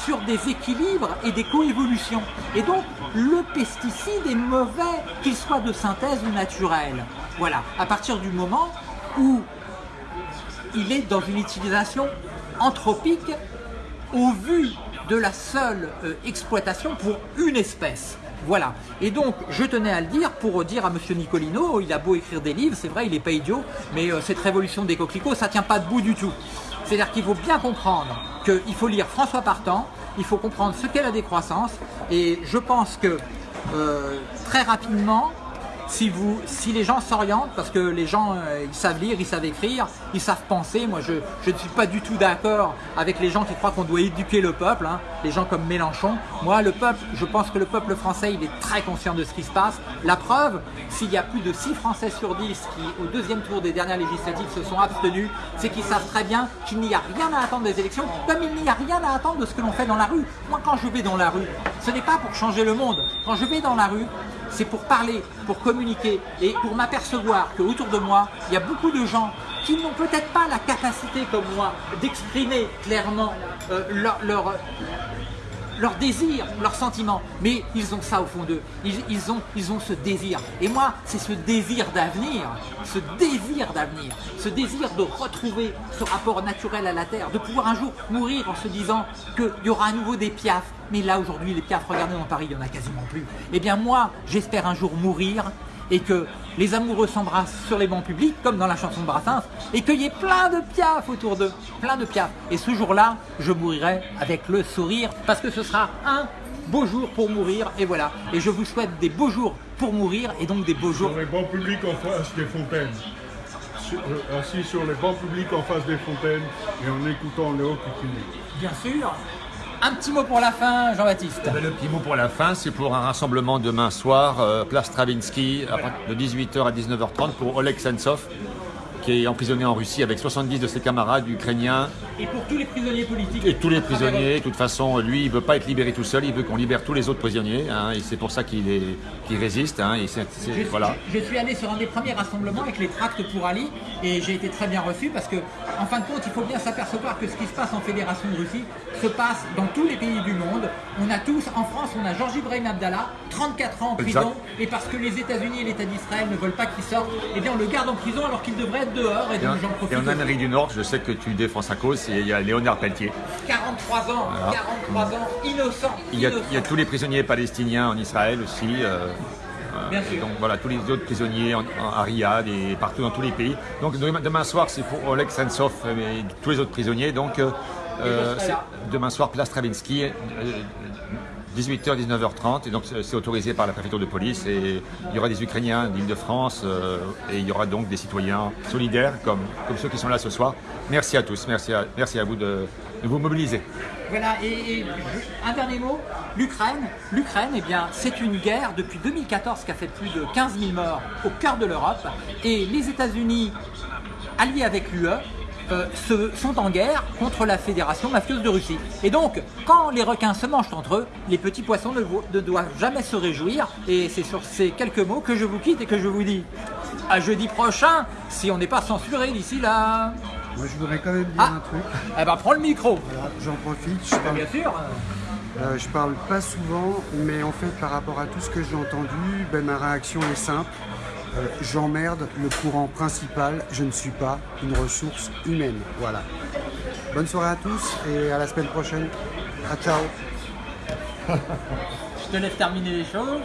sur des équilibres et des coévolutions. Et donc, le pesticide est mauvais, qu'il soit de synthèse ou naturel. Voilà, à partir du moment où il est dans une utilisation anthropique au vu de la seule euh, exploitation pour une espèce. Voilà. Et donc, je tenais à le dire pour dire à Monsieur Nicolino, il a beau écrire des livres, c'est vrai, il n'est pas idiot, mais euh, cette révolution des coquelicots, ça tient pas debout du tout. C'est-à-dire qu'il faut bien comprendre qu'il faut lire François Partant, il faut comprendre ce qu'est la décroissance, et je pense que euh, très rapidement, si, les gens s'orientent, parce que les gens euh, ils savent lire, ils savent écrire, ils savent penser, moi je, je ne suis pas du tout d'accord avec les gens qui croient qu'on doit éduquer le peuple, hein, les gens comme Mélenchon. Moi le peuple, je pense que le peuple français il est très conscient de ce qui se passe. La preuve, s'il y a plus de 6 Français sur 10 qui au deuxième tour des dernières législatives se sont abstenus, c'est qu'ils savent très bien qu'il n'y a rien à attendre des élections, comme il n'y a rien à attendre de ce que l'on fait dans la rue. Moi quand je vais dans la rue, ce n'est pas pour changer le monde. Quand je vais dans la rue, c'est pour parler, pour communiquer et pour m'apercevoir qu'autour de moi, il y a beaucoup de gens qui n'ont peut-être pas la capacité comme moi d'exprimer clairement euh, leur, leur désir, leurs sentiments, mais ils ont ça au fond d'eux, ils, ils, ont, ils ont ce désir. Et moi, c'est ce désir d'avenir, ce désir d'avenir, ce désir de retrouver ce rapport naturel à la terre, de pouvoir un jour mourir en se disant qu'il y aura à nouveau des piafs, mais là aujourd'hui les piafs, regardez dans Paris, il n'y en a quasiment plus. Eh bien moi, j'espère un jour mourir et que les amoureux s'embrassent sur les bancs publics, comme dans la chanson de Brassens, et qu'il y ait plein de piafs autour d'eux, plein de piafs. Et ce jour-là, je mourirai avec le sourire, parce que ce sera un beau jour pour mourir, et voilà. Et je vous souhaite des beaux jours pour mourir, et donc des beaux jours... Sur les bancs publics en face des fontaines. Sur- euh, assis sur les bancs publics en face des fontaines et en écoutant Léo Kikuni. Bien sûr. Un petit mot pour la fin, Jean-Baptiste. Ben, Le petit mot pour la fin, c'est pour un rassemblement demain soir, euh, place Stravinsky, de 18h à 19h30 pour Oleg Sentsov, qui est emprisonné en Russie avec 70 de ses camarades ukrainiens Et pour tous les prisonniers politiques. et tous les prisonniers. De toute façon, lui, il veut pas être libéré tout seul, il veut qu'on libère tous les autres prisonniers, hein, et c'est pour ça qu'il est, qu'il résiste. hein, et c'est- c'est- Je, voilà. je suis allé sur un des premiers rassemblements avec les tracts pour Ali et j'ai été très bien reçu parce que, en fin de compte, il faut bien s'apercevoir que ce qui se passe en Fédération de Russie se passe dans tous les pays du monde. On a tous, en France, on a Georges Ibrahim Abdallah, 34 ans en prison, Exact. et parce que les États-Unis et l'État d'Israël ne veulent pas qu'il sorte, eh bien on le garde en prison alors qu'il devrait être dehors et Et en, donc j'en profite. et en Amérique du Nord, je sais que tu défends sa cause, il y a Léonard Pelletier. 43 ans, Voilà. 43 ans, innocent. Il y, a, innocent. il y a tous les prisonniers palestiniens en Israël aussi. euh, euh, Bien sûr. donc voilà, tous les autres prisonniers en, en- à Riyad et partout dans tous les pays. Donc demain, demain soir, c'est pour Oleg Sentsov et tous les autres prisonniers. Donc euh, demain soir, place Stravinsky, euh, 18h, 19h30. Et donc c'est autorisé par la préfecture de police. Et il y aura des Ukrainiens d'Île-de-France euh, et il y aura donc des citoyens solidaires comme, ceux qui sont là ce soir. Merci à tous, merci à, vous de, vous mobiliser. Voilà, et, un dernier mot, l'Ukraine, l'Ukraine, eh bien, c'est une guerre depuis 2014 qui a fait plus de 15 000 morts au cœur de l'Europe, et les États-Unis, alliés avec l'UE, euh, se- sont en guerre contre la Fédération mafieuse de Russie. Et donc, quand les requins se mangent entre eux, les petits poissons ne, doivent jamais se réjouir. Et c'est sur ces quelques mots que je vous quitte et que je vous dis à jeudi prochain, si on n'est pas censuré d'ici là. Moi, je voudrais quand même dire Ah. un truc. Eh ben, prends le micro. Voilà, J'en profite. Je parle, Bien sûr. euh, je parle pas souvent, mais en fait, par rapport à tout ce que j'ai entendu, ben, ma réaction est simple. J'emmerde le courant principal, je ne suis pas une ressource humaine. Voilà. Bonne soirée à tous et à la semaine prochaine. Ciao Je te laisse terminer les choses.